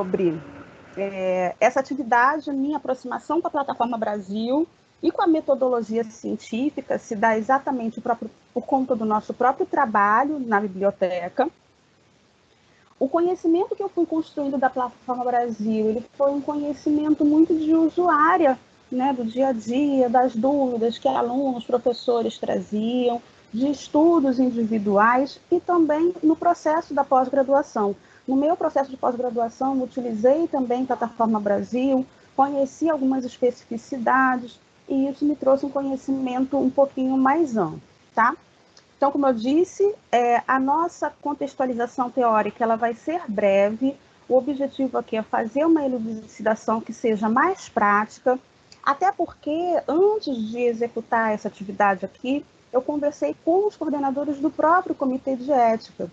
sobre é, essa atividade, minha aproximação com a Plataforma Brasil e com a metodologia científica se dá exatamente próprio, por conta do nosso próprio trabalho na biblioteca. O conhecimento que eu fui construindo da Plataforma Brasil, ele foi um conhecimento muito de usuária, né, do dia a dia, das dúvidas que alunos, professores traziam, de estudos individuais e também no processo da pós-graduação. No meu processo de pós-graduação, utilizei também Plataforma Brasil, conheci algumas especificidades e isso me trouxe um conhecimento um pouquinho mais amplo, tá? Então, como eu disse, é, a nossa contextualização teórica ela vai ser breve. O objetivo aqui é fazer uma elucidação que seja mais prática, até porque antes de executar essa atividade aqui, eu conversei com os coordenadores do próprio Comitê de Ética.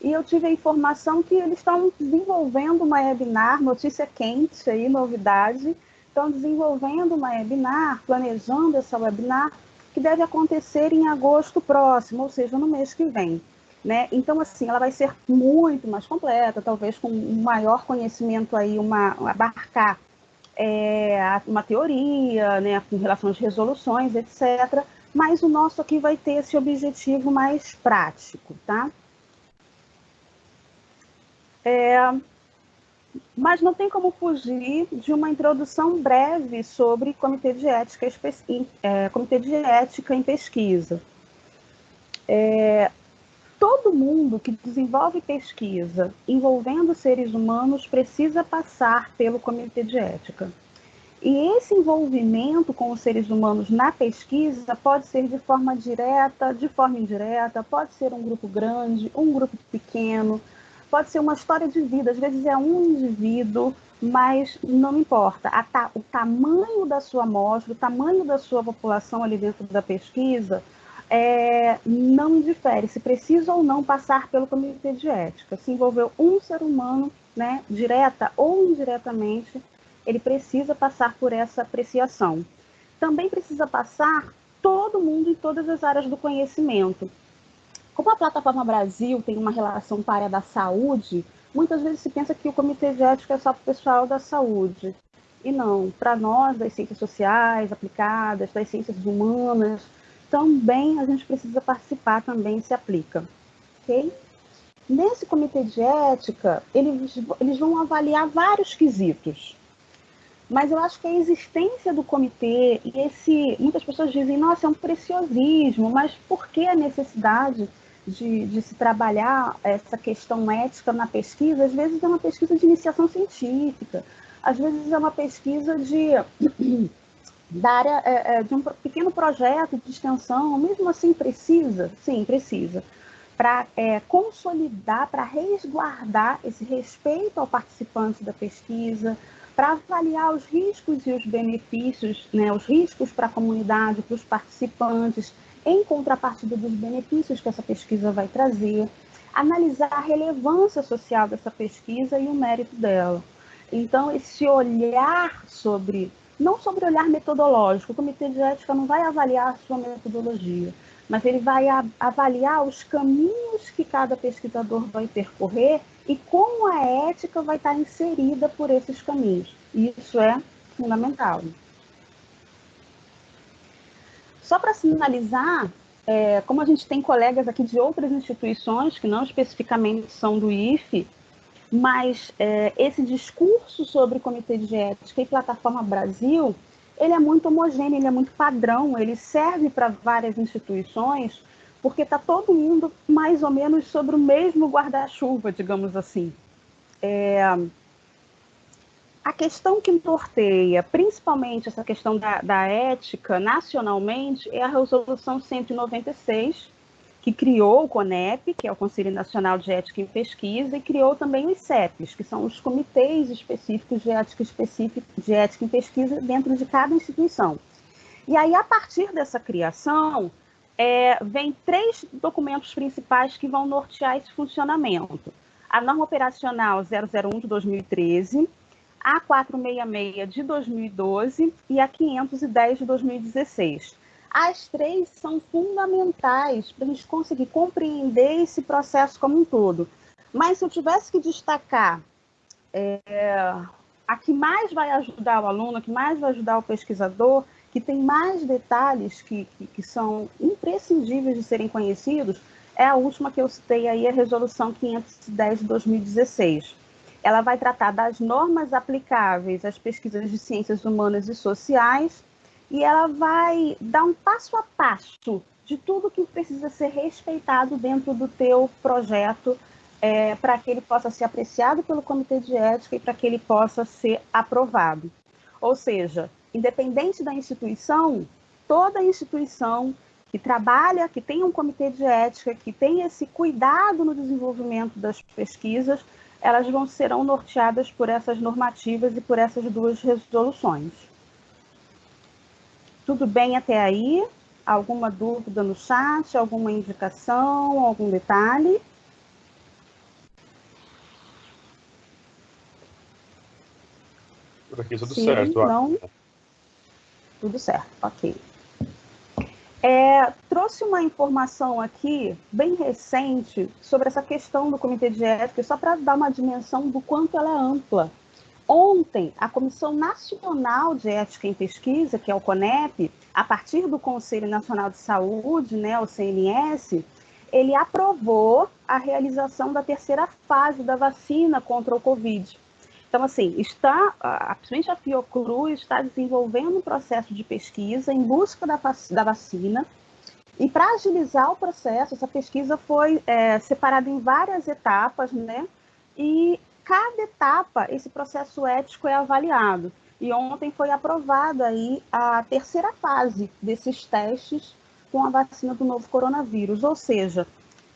E eu tive a informação que eles estão desenvolvendo uma webinar, notícia quente aí, novidade, estão desenvolvendo uma webinar, planejando essa webinar, que deve acontecer em agosto próximo, ou seja, no mês que vem. Né? Então, assim, ela vai ser muito mais completa, talvez com um maior conhecimento aí, uma, abarcar é, uma teoria, né, com relação às resoluções, etc., mas o nosso aqui vai ter esse objetivo mais prático, tá? É, mas não tem como fugir de uma introdução breve sobre comitê de ética, é, comitê de ética em pesquisa. É, todo mundo que desenvolve pesquisa envolvendo seres humanos precisa passar pelo comitê de ética. E esse envolvimento com os seres humanos na pesquisa pode ser de forma direta, de forma indireta, pode ser um grupo grande, um grupo pequeno, pode ser uma história de vida, às vezes é um indivíduo, mas não importa. Ta o tamanho da sua amostra, o tamanho da sua população ali dentro da pesquisa, é, não difere se precisa ou não passar pelo comitê de ética. Se envolveu um ser humano, né, direta ou indiretamente, ele precisa passar por essa apreciação. Também precisa passar todo mundo em todas as áreas do conhecimento. Como a Plataforma Brasil tem uma relação com a área da saúde, muitas vezes se pensa que o Comitê de Ética é só para o pessoal da saúde. E não, para nós das ciências sociais aplicadas, das ciências humanas, também a gente precisa participar, também se aplica. Nesse comitê de ética, eles, eles vão avaliar vários quesitos. Mas eu acho que a existência do comitê e esse. Muitas pessoas dizem, nossa, é um preciosismo, mas por que a necessidade de, de, se trabalhar essa questão ética na pesquisa, às vezes é uma pesquisa de iniciação científica, às vezes é uma pesquisa de, da área, é, é, de um pequeno projeto de extensão, mesmo assim precisa, sim, precisa, para é, consolidar, para resguardar esse respeito ao participante da pesquisa, para avaliar os riscos e os benefícios, né, os riscos para a comunidade, para os participantes, em contrapartida dos benefícios que essa pesquisa vai trazer, analisar a relevância social dessa pesquisa e o mérito dela. Então, esse olhar sobre, não sobre olhar metodológico, o Comitê de Ética não vai avaliar a sua metodologia, mas ele vai avaliar os caminhos que cada pesquisador vai percorrer e como a ética vai estar inserida por esses caminhos. Isso é fundamental. Só para finalizar, é, como a gente tem colegas aqui de outras instituições, que não especificamente são do IFE, mas é, esse discurso sobre Comitê de Ética e Plataforma Brasil, ele é muito homogêneo, ele é muito padrão, ele serve para várias instituições, porque está todo mundo mais ou menos sobre o mesmo guarda-chuva, digamos assim. É, a questão que norteia, principalmente essa questão da, da ética nacionalmente, é a Resolução 196, que criou o CONEP, que é o Conselho Nacional de Ética em Pesquisa, e criou também os CEPs, que são os comitês específicos de ética, específico, de ética em pesquisa dentro de cada instituição. E aí, a partir dessa criação, é, vem três documentos principais que vão nortear esse funcionamento. A norma operacional 001 de 2013, a 466 de 2012 e a 510 de 2016. As três são fundamentais para a gente conseguir compreender esse processo como um todo. Mas se eu tivesse que destacar é, a que mais vai ajudar o aluno, a que mais vai ajudar o pesquisador, que tem mais detalhes que, que, que são imprescindíveis de serem conhecidos, é a última que eu citei aí, a Resolução 510 de 2016. Ela vai tratar das normas aplicáveis às pesquisas de ciências humanas e sociais e ela vai dar um passo a passo de tudo que precisa ser respeitado dentro do teu projeto é, para que ele possa ser apreciado pelo comitê de ética e para que ele possa ser aprovado. Ou seja, independente da instituição, toda instituição que trabalha, que tem um comitê de ética, que tem esse cuidado no desenvolvimento das pesquisas, elas vão serão norteadas por essas normativas e por essas duas resoluções. Tudo bem até aí? Alguma dúvida no chat? Alguma indicação? Algum detalhe? Por aqui tudo Sim, certo. Não. Tudo certo, ok. É, trouxe uma informação aqui, bem recente, sobre essa questão do Comitê de Ética, só para dar uma dimensão do quanto ela é ampla. Ontem, a Comissão Nacional de Ética em Pesquisa, que é o CONEP, a partir do Conselho Nacional de Saúde, né, o CNS, ele aprovou a realização da terceira fase da vacina contra o Covid. Então, assim, está, principalmente a Fiocruz está desenvolvendo um processo de pesquisa em busca da, da vacina. E para agilizar o processo, essa pesquisa foi é, separada em várias etapas, né? E cada etapa, esse processo ético é avaliado. E ontem foi aprovada aí a terceira fase desses testes com a vacina do novo coronavírus, ou seja,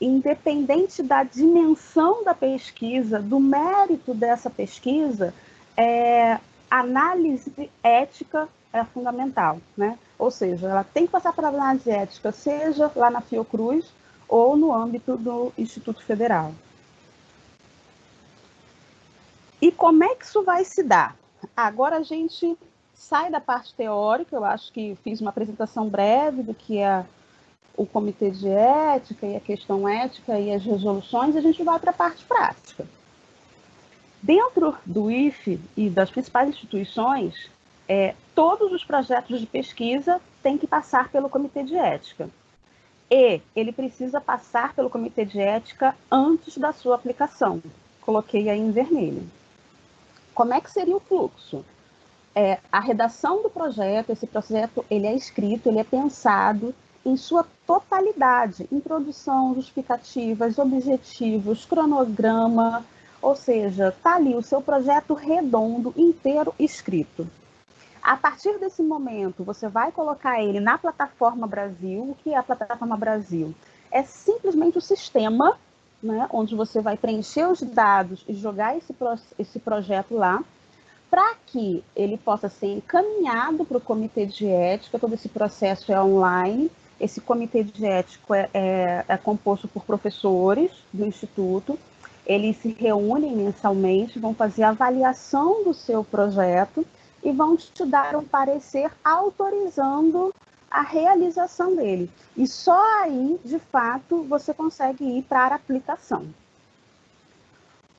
independente da dimensão da pesquisa, do mérito dessa pesquisa, é, análise ética é fundamental, né? Ou seja, ela tem que passar pela análise ética, seja lá na Fiocruz ou no âmbito do Instituto Federal. E como é que isso vai se dar? Agora a gente sai da parte teórica, eu acho que fiz uma apresentação breve do que é o comitê de ética e a questão ética e as resoluções, a gente vai para a parte prática. Dentro do IFE e das principais instituições, é, todos os projetos de pesquisa têm que passar pelo comitê de ética. E ele precisa passar pelo comitê de ética antes da sua aplicação. Coloquei aí em vermelho. Como é que seria o fluxo? É, a redação do projeto, esse projeto ele é escrito, ele é pensado, em sua totalidade, introdução, justificativas, objetivos, cronograma, ou seja, está ali o seu projeto redondo, inteiro, escrito. A partir desse momento, você vai colocar ele na plataforma Brasil. O que é a plataforma Brasil? É simplesmente o sistema, né, onde você vai preencher os dados e jogar esse, esse projeto lá, para que ele possa ser encaminhado para o comitê de ética. Todo esse processo é online esse comitê de ético é, é, é composto por professores do Instituto, eles se reúnem mensalmente, vão fazer avaliação do seu projeto e vão te dar um parecer autorizando a realização dele. E só aí, de fato, você consegue ir para a aplicação.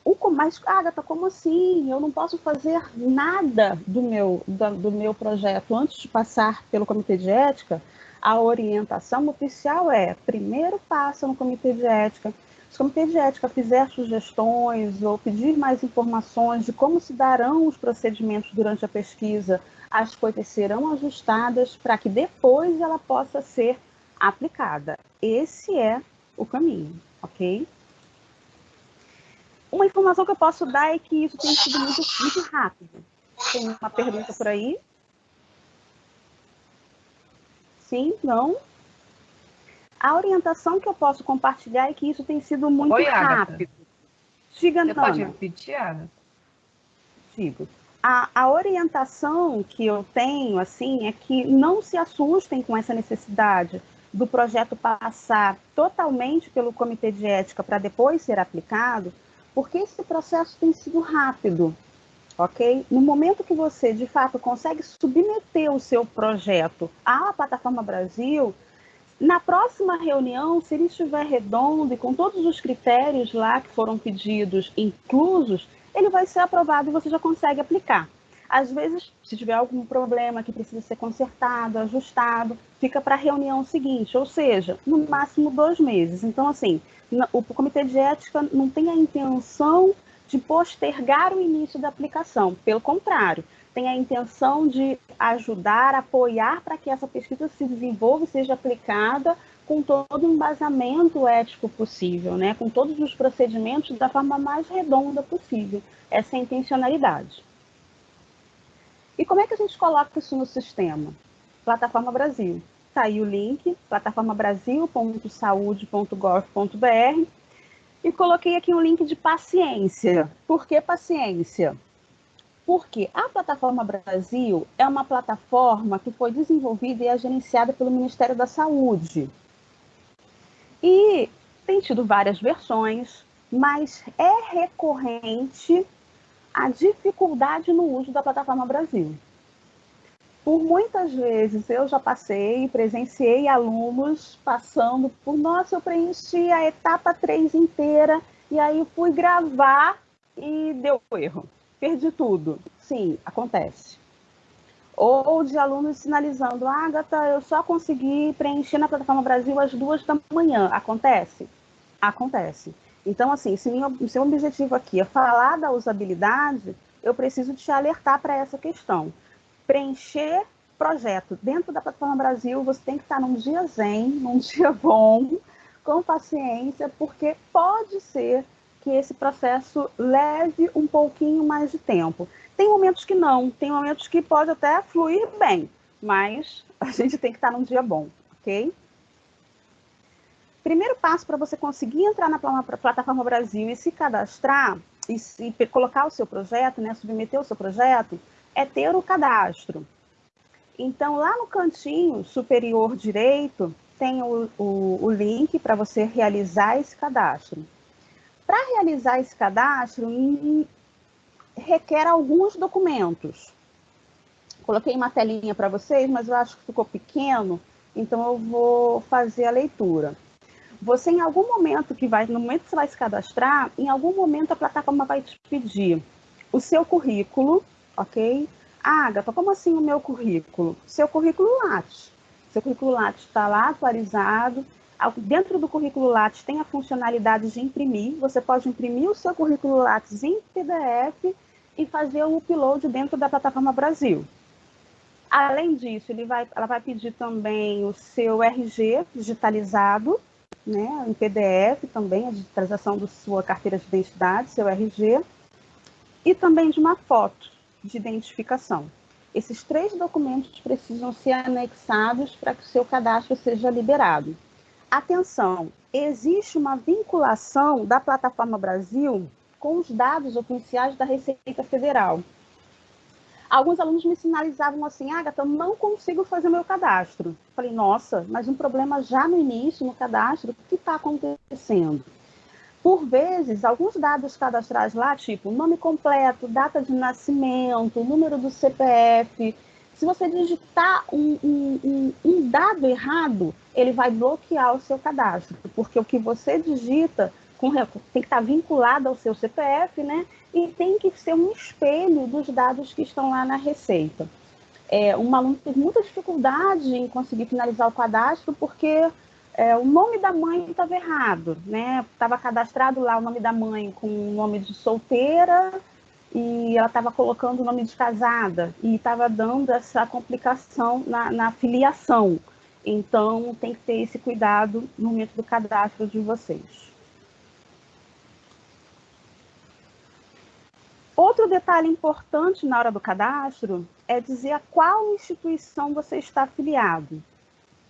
O, mas, Agatha, como assim? Eu não posso fazer nada do meu, do, do meu projeto antes de passar pelo comitê de ética? A orientação oficial é, primeiro passa no comitê de ética, se o comitê de ética fizer sugestões ou pedir mais informações de como se darão os procedimentos durante a pesquisa, as coisas serão ajustadas para que depois ela possa ser aplicada. Esse é o caminho, ok? Uma informação que eu posso dar é que isso tem sido muito, muito rápido. Tem uma pergunta por aí? Sim, não. A orientação que eu posso compartilhar é que isso tem sido muito Oi, rápido. Diga, Você pode repetir, Ana? Digo. A, a, orientação que eu tenho, assim, é que não se assustem com essa necessidade do projeto passar totalmente pelo comitê de ética para depois ser aplicado, porque esse processo tem sido rápido ok? No momento que você, de fato, consegue submeter o seu projeto à plataforma Brasil, Na próxima reunião, se ele estiver redondo e com todos os critérios lá que foram pedidos inclusos, ele vai ser aprovado e você já consegue aplicar. Às vezes, se tiver algum problema que precisa ser consertado, ajustado, fica para a reunião seguinte, ou seja, no máximo dois meses. Então, assim, o Comitê de Ética não tem a intenção de postergar o início da aplicação, pelo contrário, tem a intenção de ajudar, apoiar para que essa pesquisa se desenvolva e seja aplicada com todo o embasamento ético possível, né? com todos os procedimentos da forma mais redonda possível. Essa é a intencionalidade. E como é que a gente coloca isso no sistema? Plataforma Brasil. Está aí o link, plataformabrasil.saude.gov.br. E coloquei aqui um link de paciência. Por que paciência? Porque a Plataforma Brasil é uma plataforma que foi desenvolvida e é gerenciada pelo Ministério da Saúde. E tem tido várias versões, mas é recorrente a dificuldade no uso da Plataforma Brasil. Por muitas vezes eu já passei, presenciei alunos passando por, nossa, eu preenchi a etapa 3 inteira e aí fui gravar e deu erro perdi tudo. Sim, acontece. Ou de alunos sinalizando, Agatha, eu só consegui preencher na plataforma Brasil às duas da manhã. Acontece? Acontece. Então, assim, se o seu objetivo aqui é falar da usabilidade, eu preciso te alertar para essa questão. Preencher projeto dentro da plataforma Brasil, você tem que estar num dia zen, num dia bom, com paciência, porque pode ser que esse processo leve um pouquinho mais de tempo. Tem momentos que não, tem momentos que pode até fluir bem, mas a gente tem que estar num dia bom, ok? Primeiro passo para você conseguir entrar na plataforma Brasil e se cadastrar e, se, colocar o seu projeto, né, submeter o seu projeto, é ter o cadastro. Então, lá no cantinho superior direito, tem o, o, o link para você realizar esse cadastro. Para realizar esse cadastro, requer alguns documentos. Coloquei uma telinha para vocês, mas eu acho que ficou pequeno, então eu vou fazer a leitura. Você, em algum momento que vai, no momento que você vai se cadastrar, em algum momento a plataforma vai te pedir o seu currículo, ok? Ah, Agatha, como assim o meu currículo? Seu currículo Lattes. Seu currículo Lattes está lá atualizado, Dentro do currículo Lattes tem a funcionalidade de imprimir. Você pode imprimir o seu currículo Lattes em PDF e fazer o upload dentro da plataforma Brasil. Além disso, ele vai, ela vai pedir também o seu RG digitalizado, né, em PDF também, a digitalização da sua carteira de identidade, seu RG, e também de uma foto de identificação. Esses três documentos precisam ser anexados para que o seu cadastro seja liberado. Atenção, existe uma vinculação da Plataforma Brasil com os dados oficiais da Receita Federal. Alguns alunos me sinalizavam assim, Agatha, eu não consigo fazer meu cadastro. Falei, nossa, mas um problema já no início, no cadastro, o que está acontecendo? Por vezes, alguns dados cadastrais lá, tipo nome completo, data de nascimento, número do CPF, se você digitar um, um, um, dado errado, ele vai bloquear o seu cadastro, porque o que você digita com, tem que estar vinculado ao seu CPF, né? E tem que ser um espelho dos dados que estão lá na receita. É, um aluno teve muita dificuldade em conseguir finalizar o cadastro porque é, o nome da mãe estava errado, né? Estava cadastrado lá o nome da mãe com o nome de solteira e ela estava colocando o nome de casada e estava dando essa complicação na, na filiação. Então, tem que ter esse cuidado no momento do cadastro de vocês. Outro detalhe importante na hora do cadastro é dizer a qual instituição você está afiliado.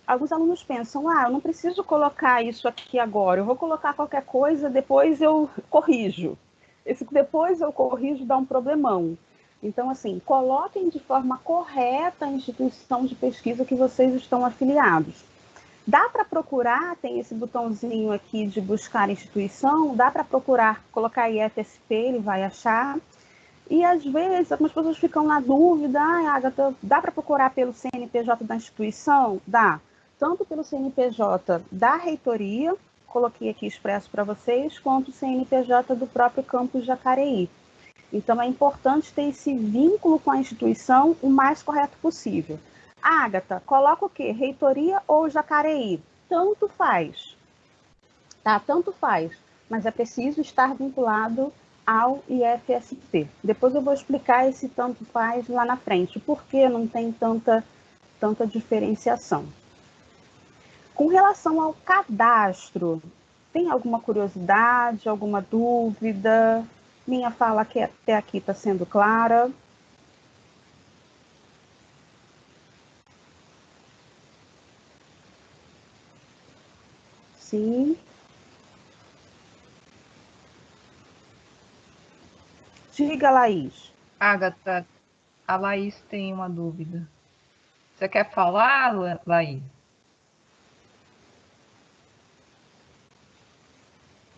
Alguns alunos pensam, ah, eu não preciso colocar isso aqui agora, eu vou colocar qualquer coisa, depois eu corrijo. Esse depois eu corrijo dá um problemão. Então, assim, coloquem de forma correta a instituição de pesquisa que vocês estão afiliados. Dá para procurar, tem esse botãozinho aqui de buscar instituição, dá para procurar, colocar IFSP, ele vai achar. E às vezes algumas pessoas ficam na dúvida, ah, Agatha, dá para procurar pelo CNPJ da instituição? Dá. Tanto pelo CNPJ da reitoria, coloquei aqui expresso para vocês, quanto o CNPJ do próprio campus Jacareí. Então, é importante ter esse vínculo com a instituição o mais correto possível. Ágata, coloca o quê? Reitoria ou Jacareí? Tanto faz. Tá? Tanto faz. Mas é preciso estar vinculado ao IFSP. Depois eu vou explicar esse tanto faz lá na frente, por que não tem tanta, tanta diferenciação. Com relação ao cadastro, tem alguma curiosidade, alguma dúvida? Minha fala que até aqui está sendo clara. Sim. Diga, Laís. Agatha, a Laís tem uma dúvida. Você quer falar, Laís?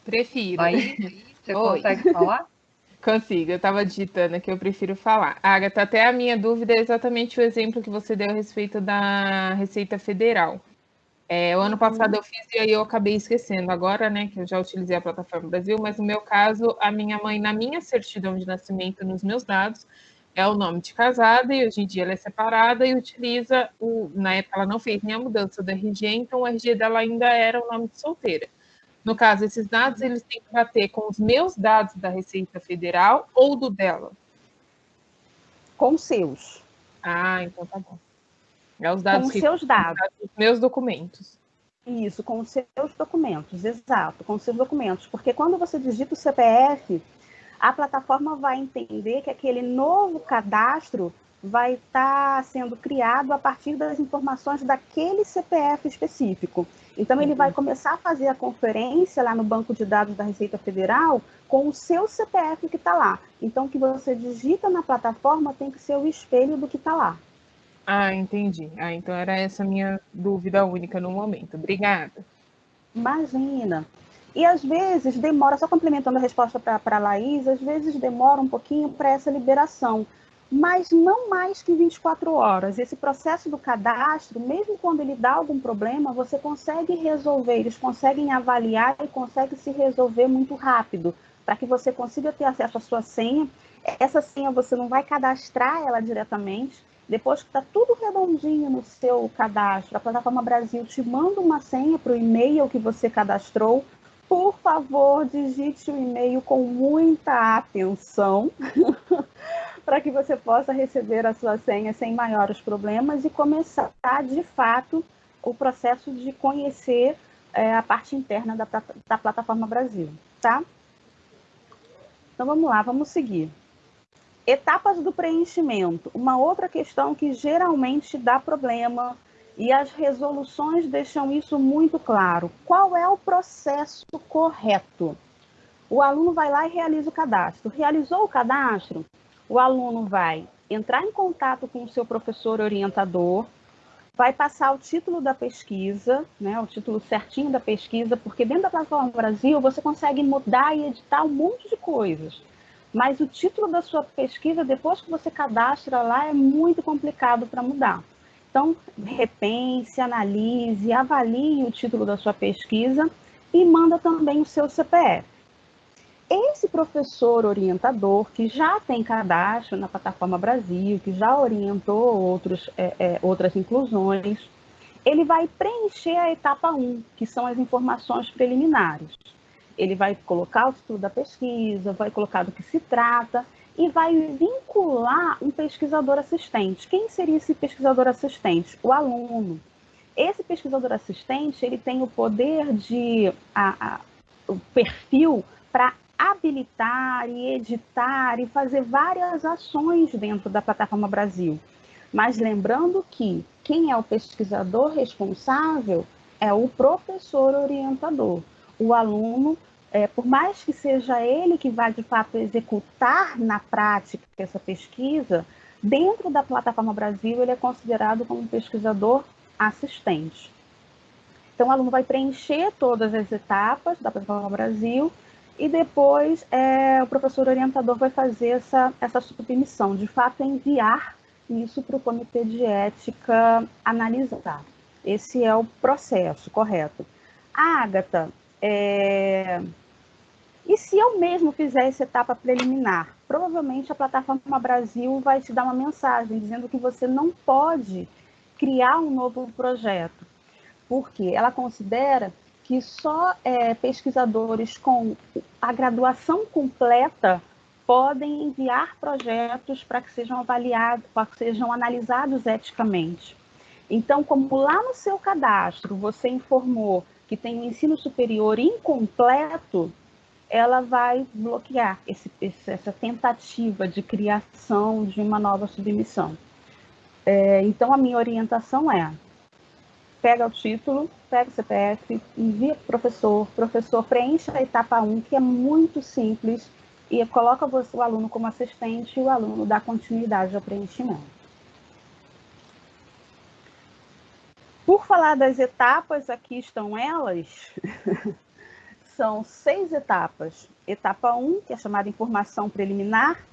Prefiro. Laís, você Oi. consegue falar? Consigo, eu estava digitando que eu prefiro falar. Agatha, até a minha dúvida é exatamente o exemplo que você deu a respeito da Receita Federal. É, o ano passado eu fiz e aí eu acabei esquecendo agora, né, que eu já utilizei a plataforma Brasil, mas no meu caso, a minha mãe, na minha certidão de nascimento, nos meus dados, é o nome de casada e hoje em dia ela é separada e utiliza o. Na época ela não fez nem a mudança do RG, então o RG dela ainda era o nome de solteira. No caso, esses dados eles têm que bater com os meus dados da Receita Federal ou do dela? Com seus. Ah, então tá bom. É os dados com seus dados. Os meus documentos. Isso, com os seus documentos, exato, com os seus documentos. Porque quando você digita o CPF, a plataforma vai entender que aquele novo cadastro vai estar tá sendo criado a partir das informações daquele CPF específico. Então, ele vai uhum. começar a fazer a conferência lá no banco de dados da Receita Federal com o seu CPF que está lá. Então, o que você digita na plataforma tem que ser o espelho do que está lá. Ah, entendi. Ah, então era essa minha dúvida única no momento. Obrigada. Imagina. E às vezes demora, só complementando a resposta para a Laís, às vezes demora um pouquinho para essa liberação, mas não mais que 24 horas. Esse processo do cadastro, mesmo quando ele dá algum problema, você consegue resolver, eles conseguem avaliar e consegue se resolver muito rápido, para que você consiga ter acesso à sua senha. Essa senha você não vai cadastrar ela diretamente, depois que está tudo redondinho no seu cadastro, a plataforma Brasil te manda uma senha para o e-mail que você cadastrou. Por favor, digite o e-mail com muita atenção para que você possa receber a sua senha sem maiores problemas e começar, de fato, o processo de conhecer é, a parte interna da, da plataforma Brasil, tá? Então vamos lá, vamos seguir. Etapas do preenchimento. Uma outra questão que geralmente dá problema e as resoluções deixam isso muito claro. Qual é o processo correto? O aluno vai lá e realiza o cadastro. Realizou o cadastro? O aluno vai entrar em contato com o seu professor orientador, vai passar o título da pesquisa, né, o título certinho da pesquisa, porque dentro da plataforma Brasil você consegue mudar e editar um monte de coisas mas o título da sua pesquisa, depois que você cadastra lá, é muito complicado para mudar. Então, repense, analise, avalie o título da sua pesquisa e manda também o seu CPF. Esse professor orientador que já tem cadastro na plataforma Brasil, que já orientou outros, é, é, outras inclusões, ele vai preencher a etapa 1, que são as informações preliminares ele vai colocar o título da pesquisa, vai colocar do que se trata e vai vincular um pesquisador assistente. Quem seria esse pesquisador assistente? O aluno. Esse pesquisador assistente ele tem o poder de a, a, o perfil para habilitar e editar e fazer várias ações dentro da plataforma Brasil. Mas lembrando que quem é o pesquisador responsável é o professor orientador o aluno, é, por mais que seja ele que vai de fato executar na prática essa pesquisa, dentro da plataforma Brasil ele é considerado como pesquisador assistente. Então, o aluno vai preencher todas as etapas da plataforma Brasil e depois é, o professor orientador vai fazer essa, essa submissão, de fato enviar isso para o comitê de ética analisar. Esse é o processo correto. Ágata, é... e se eu mesmo fizer essa etapa preliminar? Provavelmente a plataforma Brasil vai te dar uma mensagem dizendo que você não pode criar um novo projeto, porque ela considera que só é, pesquisadores com a graduação completa podem enviar projetos para que sejam avaliados, para que sejam analisados eticamente. Então, como lá no seu cadastro você informou que tem um ensino superior incompleto, ela vai bloquear esse, essa tentativa de criação de uma nova submissão. É, então, a minha orientação é: pega o título, pega o CPF, envia para o professor, professor preenche a etapa 1, que é muito simples, e coloca o aluno como assistente e o aluno dá continuidade ao preenchimento. Por falar das etapas, aqui estão elas. São seis etapas. Etapa 1, que é chamada informação preliminar.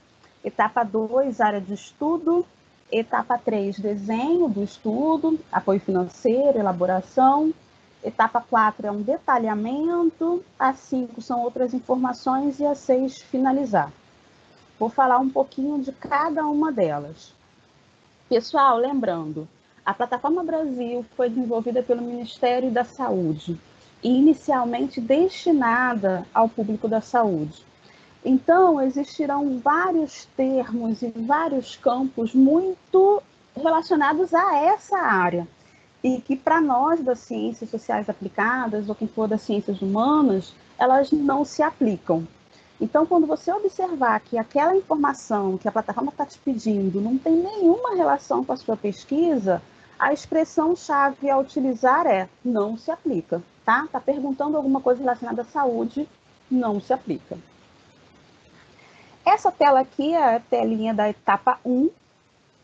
Etapa 2, área de estudo. Etapa 3, desenho do estudo, apoio financeiro, elaboração. Etapa 4 é um detalhamento. A 5 são outras informações. E a 6, finalizar. Vou falar um pouquinho de cada uma delas. Pessoal, lembrando, a Plataforma Brasil foi desenvolvida pelo Ministério da Saúde e inicialmente destinada ao público da saúde. Então, existirão vários termos e vários campos muito relacionados a essa área e que para nós das ciências sociais aplicadas ou quem for das ciências humanas, elas não se aplicam. Então, quando você observar que aquela informação que a plataforma está te pedindo não tem nenhuma relação com a sua pesquisa, a expressão-chave a utilizar é não se aplica, tá? Está perguntando alguma coisa relacionada à saúde, não se aplica. Essa tela aqui é a telinha da etapa 1,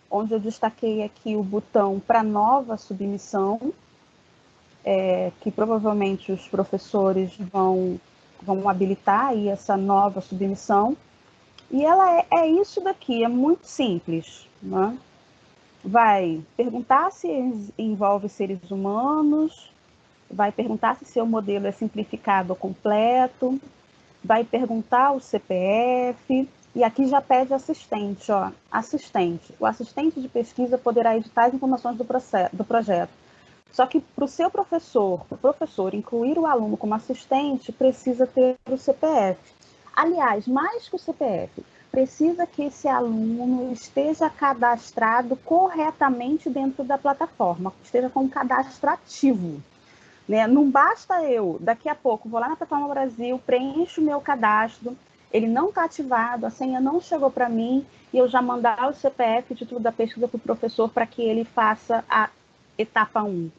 onde eu destaquei aqui o botão para nova submissão, é, que provavelmente os professores vão vamos habilitar aí essa nova submissão. E ela é, é isso daqui, é muito simples. Né? Vai perguntar se envolve seres humanos, vai perguntar se seu modelo é simplificado ou completo, vai perguntar o CPF, e aqui já pede assistente, ó, assistente. O assistente de pesquisa poderá editar as informações do, processo, do projeto só que para o seu professor, o professor incluir o aluno como assistente, precisa ter o CPF. Aliás, mais que o CPF, precisa que esse aluno esteja cadastrado corretamente dentro da plataforma, esteja com um cadastro ativo. Né? Não basta eu, daqui a pouco, vou lá na plataforma Brasil, preencho o meu cadastro, ele não está ativado, a senha não chegou para mim, e eu já mandar o CPF de tudo da pesquisa para o professor para que ele faça a etapa 1,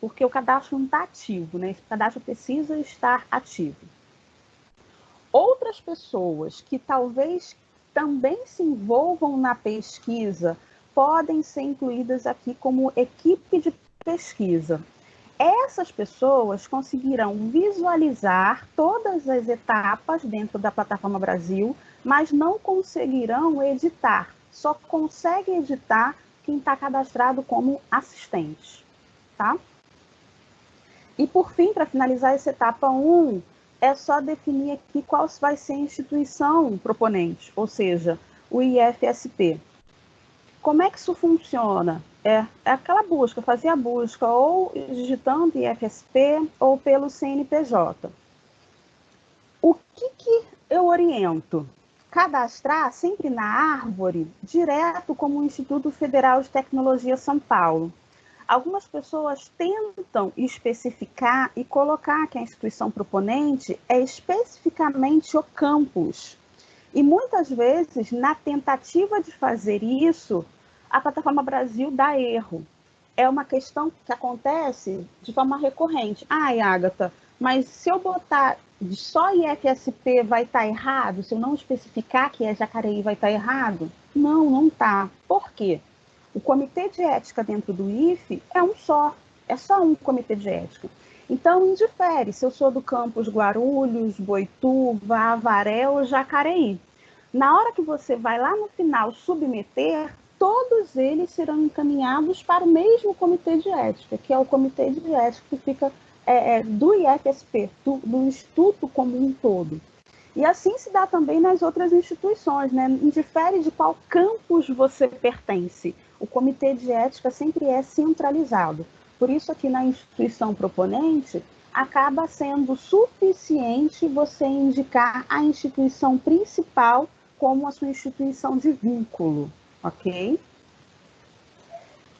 porque o cadastro não está ativo, né? Esse cadastro precisa estar ativo. Outras pessoas que talvez também se envolvam na pesquisa podem ser incluídas aqui como equipe de pesquisa. Essas pessoas conseguirão visualizar todas as etapas dentro da plataforma Brasil, mas não conseguirão editar. Só consegue editar quem está cadastrado como assistente, tá? E por fim, para finalizar essa etapa 1, é só definir aqui qual vai ser a instituição proponente, ou seja, o IFSP. Como é que isso funciona? É, é aquela busca, fazer a busca ou digitando IFSP ou pelo CNPJ. O que, que eu oriento? cadastrar sempre na árvore, direto como o Instituto Federal de Tecnologia São Paulo. Algumas pessoas tentam especificar e colocar que a instituição proponente é especificamente o campus. E muitas vezes, na tentativa de fazer isso, a plataforma Brasil dá erro. É uma questão que acontece de forma recorrente. Ai, Agatha, mas se eu botar só IFSP vai estar tá errado? Se eu não especificar que é Jacareí, vai estar tá errado? Não, não está. Por quê? O comitê de ética dentro do IFE é um só, é só um comitê de ética. Então, indifere se eu sou do campus Guarulhos, Boituva, Avaré ou Jacareí. Na hora que você vai lá no final submeter, todos eles serão encaminhados para o mesmo comitê de ética, que é o comitê de ética que fica é, é, do IFSP, do, do Instituto como um todo. E assim se dá também nas outras instituições, né? Indifere de qual campus você pertence. O comitê de ética sempre é centralizado. Por isso, aqui na instituição proponente, acaba sendo suficiente você indicar a instituição principal como a sua instituição de vínculo, ok?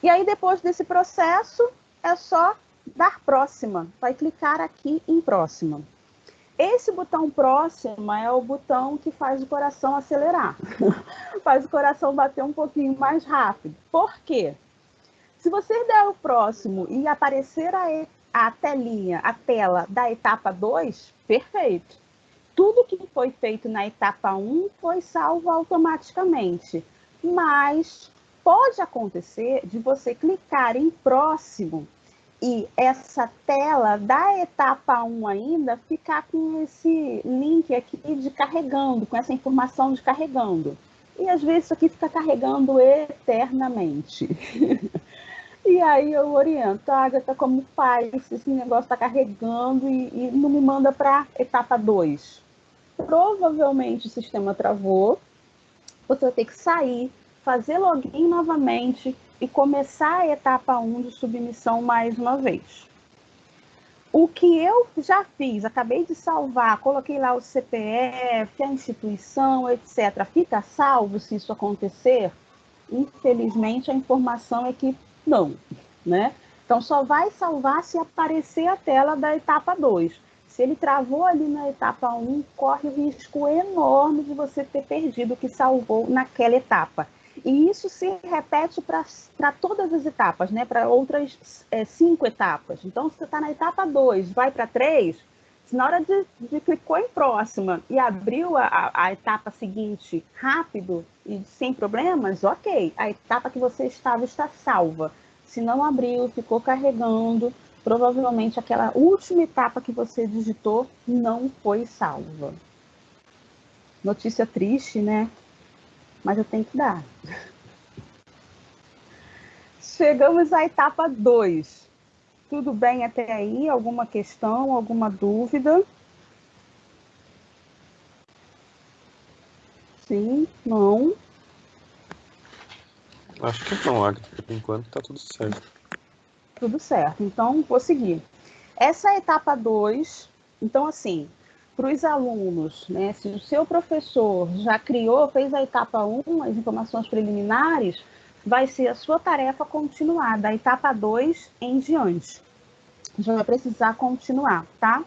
E aí, depois desse processo, é só dar próxima. Vai clicar aqui em próxima. Esse botão próxima é o botão que faz o coração acelerar, faz o coração bater um pouquinho mais rápido. Por quê? Se você der o próximo e aparecer a, a telinha, a tela da etapa 2, perfeito. Tudo que foi feito na etapa 1 um foi salvo automaticamente, mas pode acontecer de você clicar em próximo e essa tela da etapa 1 ainda ficar com esse link aqui de carregando, com essa informação de carregando. E às vezes isso aqui fica carregando eternamente. e aí eu oriento, Agatha, como faz? Esse negócio está carregando e, e não me manda para etapa 2. Provavelmente o sistema travou, você vai ter que sair, fazer login novamente, e começar a etapa 1 de submissão mais uma vez. O que eu já fiz, acabei de salvar, coloquei lá o CPF, a instituição, etc. Fica salvo se isso acontecer? Infelizmente, a informação é que não, né? Então, só vai salvar se aparecer a tela da etapa 2. Se ele travou ali na etapa 1, corre o risco enorme de você ter perdido o que salvou naquela etapa. E isso se repete para todas as etapas, né? para outras é, cinco etapas. Então, se você está na etapa 2, vai para 3, na hora de, de clicou em próxima e abriu a, a, etapa seguinte rápido e sem problemas, ok. A etapa que você estava está salva. Se não abriu, ficou carregando, provavelmente aquela última etapa que você digitou não foi salva. Notícia triste, né? mas eu tenho que dar. Chegamos à etapa 2. Tudo bem até aí? Alguma questão, alguma dúvida? Sim, não. Acho que não, Agatha. Por enquanto está tudo certo. Tudo certo. Então, vou seguir. Essa é a etapa 2. Então, assim, para os alunos, né, se o seu professor já criou, fez a etapa 1, as informações preliminares, vai ser a sua tarefa continuar, da etapa 2 em diante. Já vai precisar continuar, tá?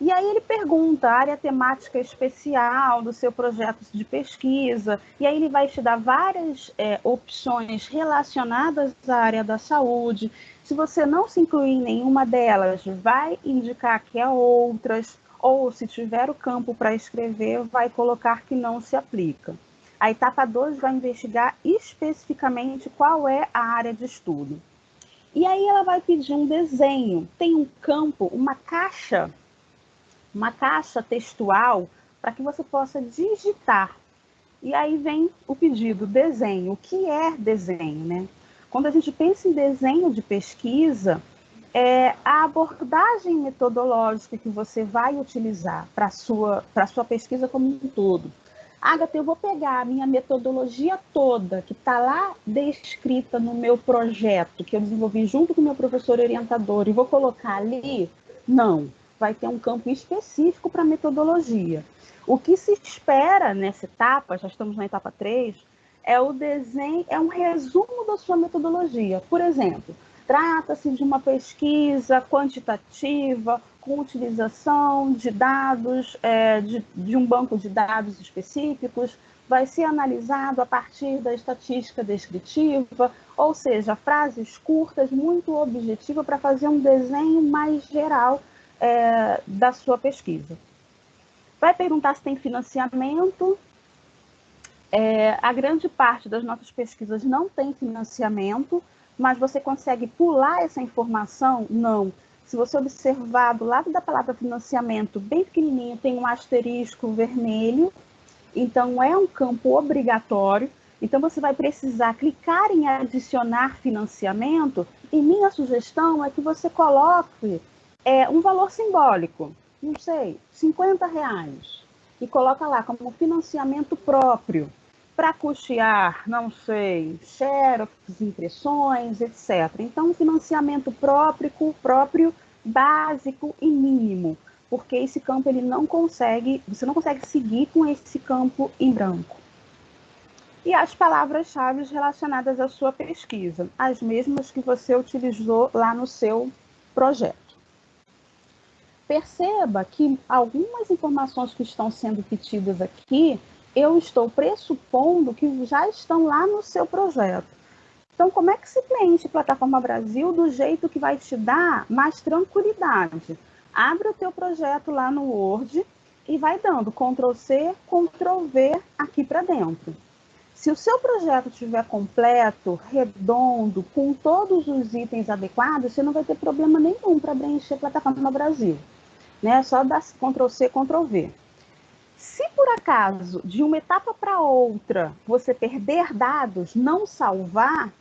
E aí ele pergunta a área temática especial do seu projeto de pesquisa, e aí ele vai te dar várias é, opções relacionadas à área da saúde. Se você não se incluir em nenhuma delas, vai indicar que é outras ou se tiver o campo para escrever, vai colocar que não se aplica. A etapa 2 vai investigar especificamente qual é a área de estudo. E aí ela vai pedir um desenho. Tem um campo, uma caixa, uma caixa textual para que você possa digitar. E aí vem o pedido desenho. O que é desenho, né? Quando a gente pensa em desenho de pesquisa, é, a abordagem metodológica que você vai utilizar para a sua, sua pesquisa como um todo. Agatha, eu vou pegar a minha metodologia toda, que está lá descrita no meu projeto, que eu desenvolvi junto com o meu professor orientador, e vou colocar ali? Não, vai ter um campo específico para metodologia. O que se espera nessa etapa, já estamos na etapa 3, é o desenho, é um resumo da sua metodologia. Por exemplo, Trata-se de uma pesquisa quantitativa com utilização de dados, é, de, de um banco de dados específicos, vai ser analisado a partir da estatística descritiva, ou seja, frases curtas, muito objetiva, para fazer um desenho mais geral é, da sua pesquisa. Vai perguntar se tem financiamento. É, a grande parte das nossas pesquisas não tem financiamento, mas você consegue pular essa informação? Não. Se você observar do lado da palavra financiamento, bem pequenininho, tem um asterisco vermelho, então é um campo obrigatório. Então você vai precisar clicar em adicionar financiamento e minha sugestão é que você coloque é, um valor simbólico, não sei, 50 reais, e coloca lá como financiamento próprio para custear, não sei, xerox, impressões, etc. Então, financiamento próprio, próprio, básico e mínimo, porque esse campo ele não consegue, você não consegue seguir com esse campo em branco. E as palavras-chave relacionadas à sua pesquisa, as mesmas que você utilizou lá no seu projeto. Perceba que algumas informações que estão sendo pedidas aqui eu estou pressupondo que já estão lá no seu projeto. Então, como é que se preenche Plataforma Brasil do jeito que vai te dar mais tranquilidade? Abre o teu projeto lá no Word e vai dando Ctrl C, Ctrl V aqui para dentro. Se o seu projeto estiver completo, redondo, com todos os itens adequados, você não vai ter problema nenhum para preencher Plataforma Brasil. Né? Só dar Ctrl C, Ctrl V. Se por acaso, de uma etapa para outra, você perder dados, não salvar,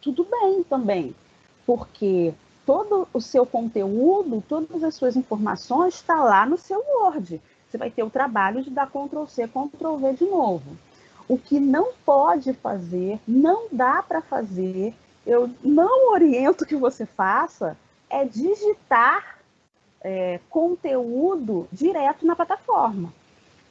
tudo bem também, porque todo o seu conteúdo, todas as suas informações está lá no seu Word. Você vai ter o trabalho de dar Ctrl C, Ctrl V de novo. O que não pode fazer, não dá para fazer, eu não oriento que você faça, é digitar é, conteúdo direto na plataforma.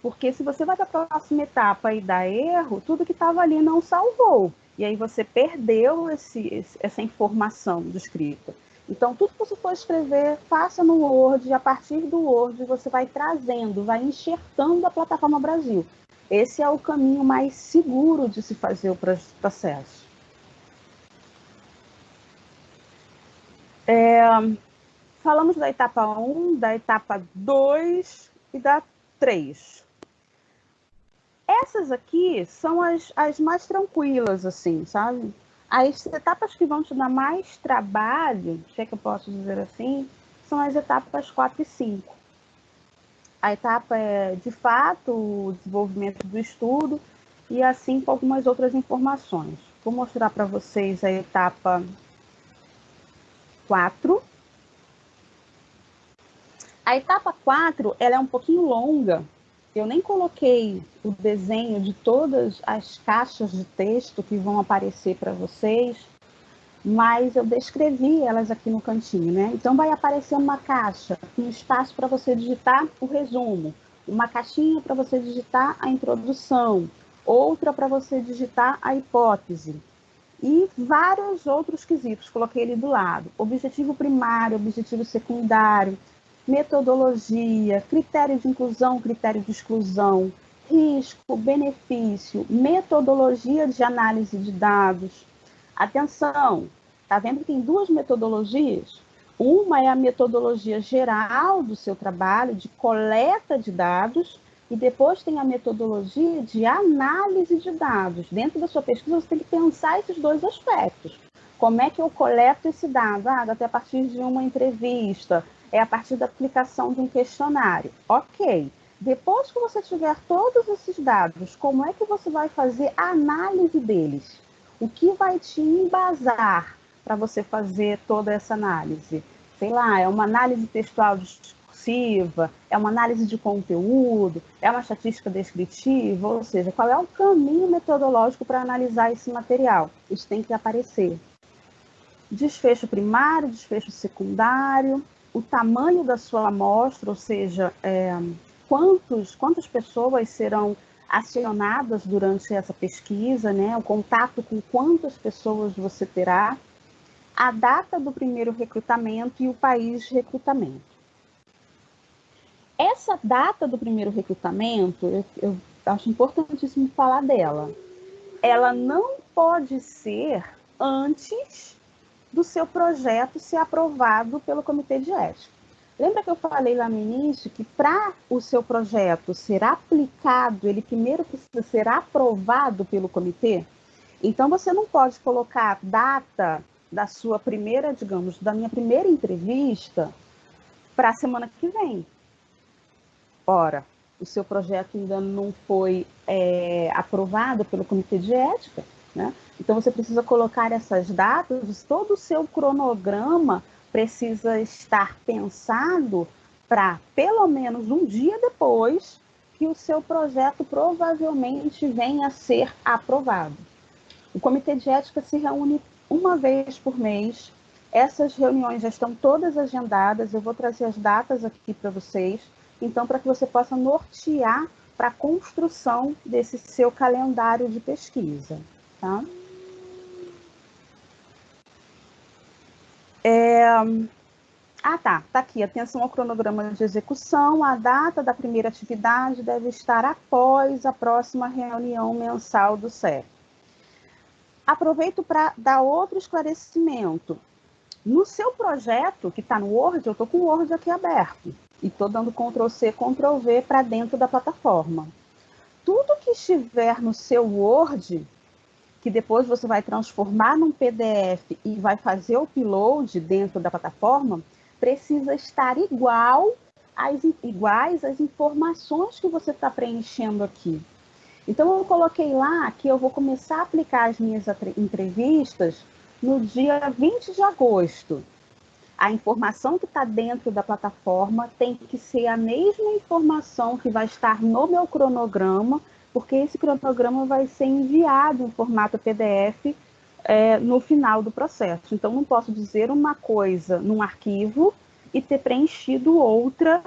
Porque se você vai para a próxima etapa e dá erro, tudo que estava ali não salvou. E aí você perdeu esse, esse, essa informação do escrito. Então, tudo que você for escrever, faça no Word, e a partir do Word você vai trazendo, vai enxertando a plataforma Brasil. Esse é o caminho mais seguro de se fazer o processo. É, falamos da etapa 1, da etapa 2 e da 3. Essas aqui são as, as mais tranquilas, assim, sabe? As etapas que vão te dar mais trabalho, se é que eu posso dizer assim, são as etapas 4 e 5. A etapa é, de fato, o desenvolvimento do estudo e assim com algumas outras informações. Vou mostrar para vocês a etapa 4. A etapa 4 ela é um pouquinho longa, eu nem coloquei o desenho de todas as caixas de texto que vão aparecer para vocês, mas eu descrevi elas aqui no cantinho, né? Então vai aparecer uma caixa, um espaço para você digitar o resumo, uma caixinha para você digitar a introdução, outra para você digitar a hipótese e vários outros quesitos, coloquei ele do lado. Objetivo primário, objetivo secundário, metodologia, critério de inclusão, critério de exclusão, risco, benefício, metodologia de análise de dados. Atenção, está vendo que tem duas metodologias? Uma é a metodologia geral do seu trabalho, de coleta de dados, e depois tem a metodologia de análise de dados. Dentro da sua pesquisa, você tem que pensar esses dois aspectos. Como é que eu coleto esse dado? Ah, até a partir de uma entrevista, é a partir da aplicação de um questionário. Ok. Depois que você tiver todos esses dados, como é que você vai fazer a análise deles? O que vai te embasar para você fazer toda essa análise? Sei lá, é uma análise textual discursiva, é uma análise de conteúdo, é uma estatística descritiva, ou seja, qual é o caminho metodológico para analisar esse material? Isso tem que aparecer. Desfecho primário, desfecho secundário, o tamanho da sua amostra, ou seja, é, quantos, quantas pessoas serão acionadas durante essa pesquisa, né? o contato com quantas pessoas você terá, a data do primeiro recrutamento e o país de recrutamento. Essa data do primeiro recrutamento, eu, eu acho importantíssimo falar dela. Ela não pode ser antes do seu projeto ser aprovado pelo Comitê de Ética. Lembra que eu falei lá no início que para o seu projeto ser aplicado, ele primeiro precisa ser aprovado pelo comitê? Então você não pode colocar a data da sua primeira, digamos, da minha primeira entrevista para a semana que vem. Ora, o seu projeto ainda não foi é, aprovado pelo comitê de ética, né? Então você precisa colocar essas datas, todo o seu cronograma precisa estar pensado para pelo menos um dia depois que o seu projeto provavelmente venha a ser aprovado. O comitê de ética se reúne uma vez por mês. Essas reuniões já estão todas agendadas. Eu vou trazer as datas aqui para vocês. Então, para que você possa nortear para a construção desse seu calendário de pesquisa, tá? É... Ah, tá. Tá aqui. Atenção ao cronograma de execução. A data da primeira atividade deve estar após a próxima reunião mensal do CEP. Aproveito para dar outro esclarecimento. No seu projeto, que está no Word, eu estou com o Word aqui aberto. E estou dando Ctrl C, Ctrl V para dentro da plataforma. Tudo que estiver no seu Word que depois você vai transformar num PDF e vai fazer o upload dentro da plataforma, precisa estar igual às, iguais às informações que você está preenchendo aqui. Então, eu coloquei lá que eu vou começar a aplicar as minhas entrevistas no dia 20 de agosto. A informação que está dentro da plataforma tem que ser a mesma informação que vai estar no meu cronograma porque esse cronograma vai ser enviado em formato PDF é, no final do processo. Então, não posso dizer uma coisa num arquivo e ter preenchido outra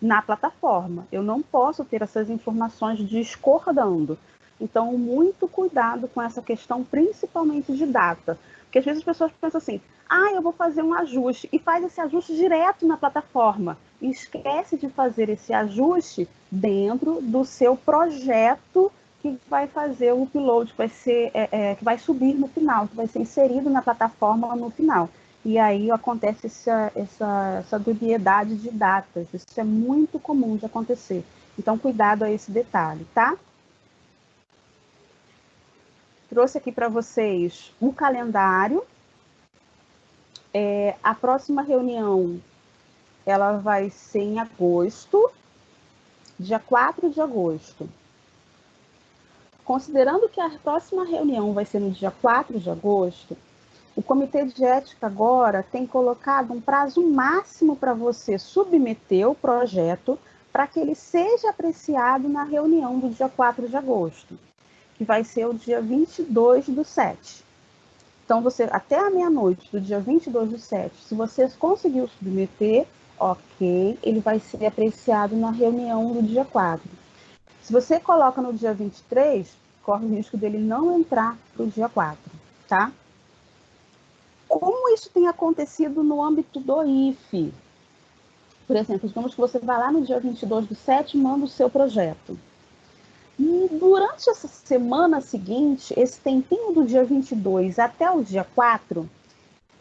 na plataforma. Eu não posso ter essas informações discordando. Então, muito cuidado com essa questão, principalmente de data. Porque às vezes as pessoas pensam assim, ah, eu vou fazer um ajuste, e faz esse ajuste direto na plataforma. Esquece de fazer esse ajuste dentro do seu projeto que vai fazer o upload, que vai, ser, é, é, que vai subir no final, que vai ser inserido na plataforma no final. E aí acontece essa, essa, essa dubiedade de datas. Isso é muito comum de acontecer. Então, cuidado a esse detalhe, tá? trouxe aqui para vocês o calendário. É, a próxima reunião ela vai ser em agosto, dia 4 de agosto. Considerando que a próxima reunião vai ser no dia 4 de agosto, o Comitê de Ética agora tem colocado um prazo máximo para você submeter o projeto para que ele seja apreciado na reunião do dia 4 de agosto que vai ser o dia 22 do 7. Então, você até a meia-noite do dia 22 do 7, se você conseguiu submeter, ok, ele vai ser apreciado na reunião do dia 4. Se você coloca no dia 23, corre o risco dele não entrar para o dia 4, tá? Como isso tem acontecido no âmbito do IFE? Por exemplo, digamos que você vai lá no dia 22 do 7 e manda o seu projeto. E durante essa semana seguinte, esse tempinho do dia 22 até o dia 4,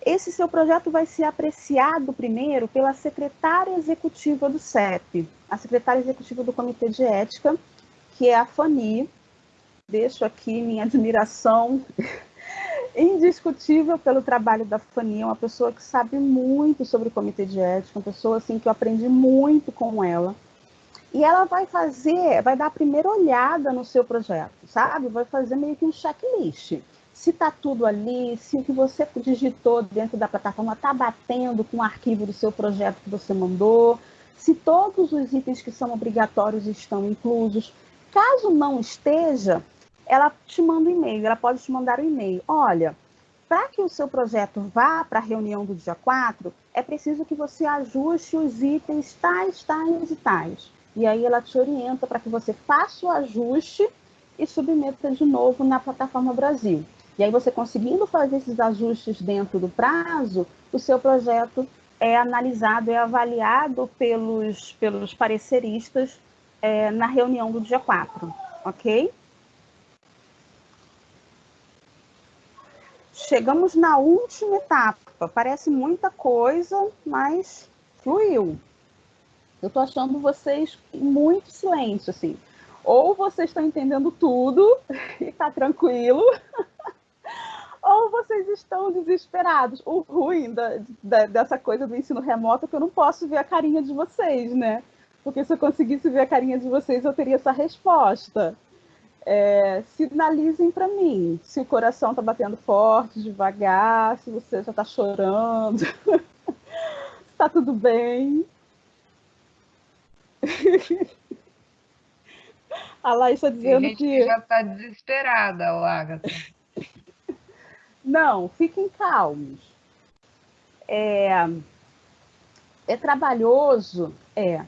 esse seu projeto vai ser apreciado primeiro pela secretária executiva do CEP, a secretária executiva do Comitê de Ética, que é a Fani. Deixo aqui minha admiração indiscutível pelo trabalho da Fani, é uma pessoa que sabe muito sobre o Comitê de Ética, uma pessoa assim que eu aprendi muito com ela. E ela vai fazer, vai dar a primeira olhada no seu projeto, sabe? Vai fazer meio que um checklist. Se está tudo ali, se o que você digitou dentro da plataforma está batendo com o arquivo do seu projeto que você mandou, se todos os itens que são obrigatórios estão inclusos. Caso não esteja, ela te manda um e-mail, ela pode te mandar um e-mail. Olha, para que o seu projeto vá para a reunião do dia 4, é preciso que você ajuste os itens tais, tais e tais. E aí ela te orienta para que você faça o ajuste e submeta de novo na plataforma Brasil. E aí você conseguindo fazer esses ajustes dentro do prazo, o seu projeto é analisado, é avaliado pelos, pelos pareceristas é, na reunião do dia 4, ok? Chegamos na última etapa. Parece muita coisa, mas fluiu. Eu tô achando vocês muito silêncio, assim. Ou vocês estão entendendo tudo e tá tranquilo, ou vocês estão desesperados. O ruim da, da, dessa coisa do ensino remoto é que eu não posso ver a carinha de vocês, né? porque se eu conseguisse ver a carinha de vocês, eu teria essa resposta. É, sinalizem para mim se o coração está batendo forte, devagar, se você já está chorando, se está tudo bem. A Laís está dizendo Tem gente que... que já está desesperada, Agatha. Não, fiquem calmos. É, é trabalhoso? É.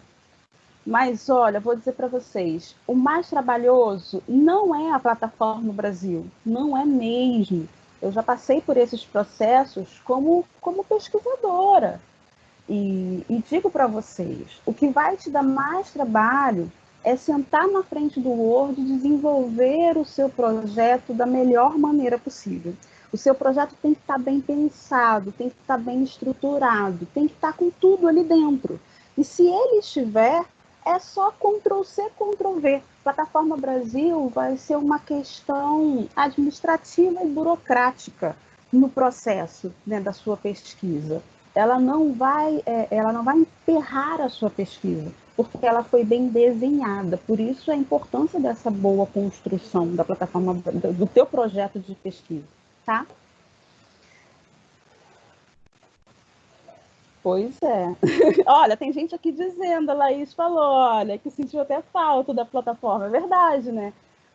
Mas olha, vou dizer para vocês, o mais trabalhoso não é a plataforma no Brasil, não é mesmo. Eu já passei por esses processos como, como pesquisadora. E, e digo para vocês, o que vai te dar mais trabalho é sentar na frente do Word e desenvolver o seu projeto da melhor maneira possível. O seu projeto tem que estar bem pensado, tem que estar bem estruturado, tem que estar com tudo ali dentro. E se ele estiver, é só Ctrl C, Ctrl V. Plataforma Brasil vai ser uma questão administrativa e burocrática no processo né, da sua pesquisa. Ela não vai, é, ela não vai emperrar a sua pesquisa, porque ela foi bem desenhada. Por isso a importância dessa boa construção da plataforma do teu projeto de pesquisa tá? Pois é. olha, tem gente aqui dizendo, a Laís falou, olha, que sentiu até falta da plataforma. É verdade, né?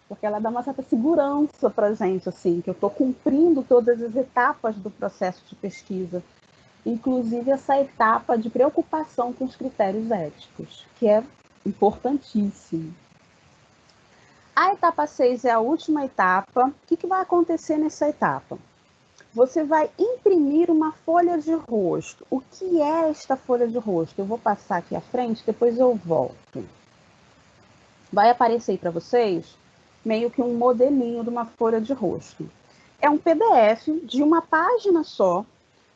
Porque ela dá uma certa segurança para gente, assim, que eu estou cumprindo todas as etapas do processo de pesquisa. Inclusive essa etapa de preocupação com os critérios éticos, que é importantíssimo. A etapa 6 é a última etapa. O que, que vai acontecer nessa etapa? Você vai imprimir uma folha de rosto. O que é esta folha de rosto? Eu vou passar aqui à frente, depois eu volto. Vai aparecer para vocês meio que um modelinho de uma folha de rosto. É um PDF de uma página só,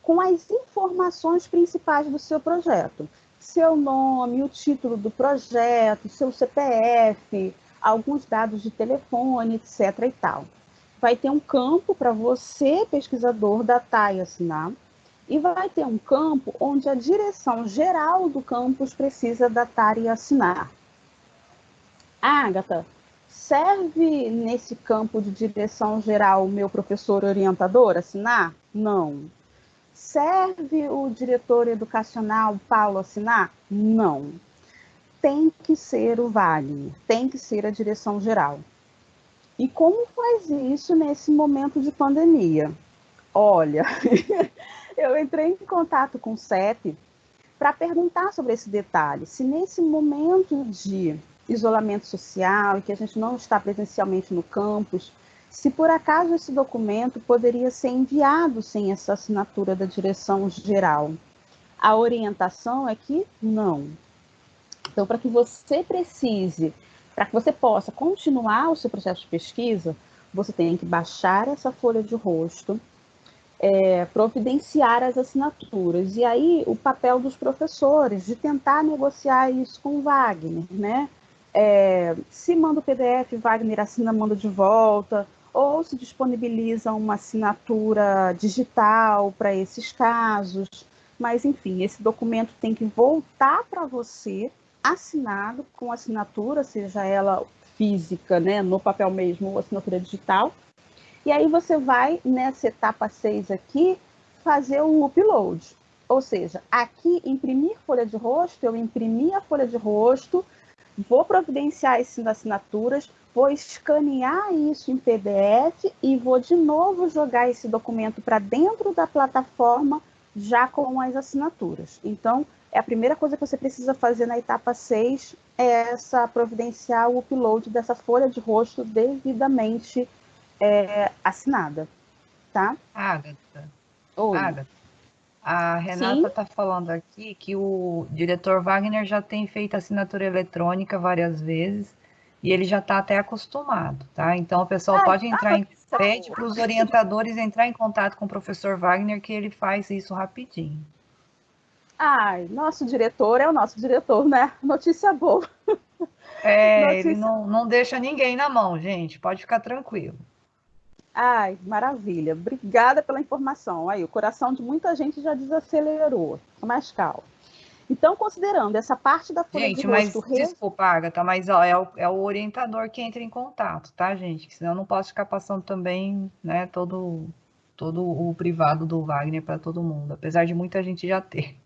com as informações principais do seu projeto. Seu nome, o título do projeto, seu CPF, alguns dados de telefone, etc. e tal. Vai ter um campo para você, pesquisador, datar e assinar, e vai ter um campo onde a direção geral do campus precisa datar e assinar. Agatha, serve nesse campo de direção geral o meu professor orientador assinar? Não. Serve o diretor educacional Paulo assinar? Não tem que ser o Wagner, tem que ser a direção geral. E como faz isso nesse momento de pandemia? Olha, eu entrei em contato com o CEP para perguntar sobre esse detalhe. Se nesse momento de isolamento social e que a gente não está presencialmente no campus, se por acaso esse documento poderia ser enviado sem essa assinatura da direção geral. A orientação é que não, então, para que você precise, para que você possa continuar o seu processo de pesquisa, você tem que baixar essa folha de rosto, é, providenciar as assinaturas. E aí, o papel dos professores de tentar negociar isso com o Wagner, né? É, se manda o PDF, Wagner assina, manda de volta, ou se disponibiliza uma assinatura digital para esses casos. Mas, enfim, esse documento tem que voltar para você assinado com assinatura, seja ela física, né, no papel mesmo, ou assinatura digital. E aí você vai, nessa etapa 6 aqui, fazer o upload. Ou seja, aqui imprimir folha de rosto, eu imprimi a folha de rosto, vou providenciar essas assinaturas, vou escanear isso em PDF e vou de novo jogar esse documento para dentro da plataforma já com as assinaturas. Então, é a primeira coisa que você precisa fazer na etapa 6 é essa providenciar o upload dessa folha de rosto devidamente é, assinada, tá? Agatha. Oi. Agatha. A Renata está falando aqui que o diretor Wagner já tem feito assinatura eletrônica várias vezes e ele já está até acostumado, tá? Então o pessoal Ai, pode entrar em pede para os orientadores entrar em contato com o professor Wagner que ele faz isso rapidinho. Ai, nosso diretor é o nosso diretor, né? Notícia boa. É, Notícia... ele não, não deixa ninguém na mão, gente. Pode ficar tranquilo. Ai, maravilha. Obrigada pela informação. Aí, o coração de muita gente já desacelerou. Mais calmo. Então, considerando essa parte da folha gente, de mas desculpa, Agatha, mas ó, é, o, é o orientador que entra em contato, tá, gente? Senão eu não posso ficar passando também, né, todo, todo o privado do Wagner para todo mundo, apesar de muita gente já ter.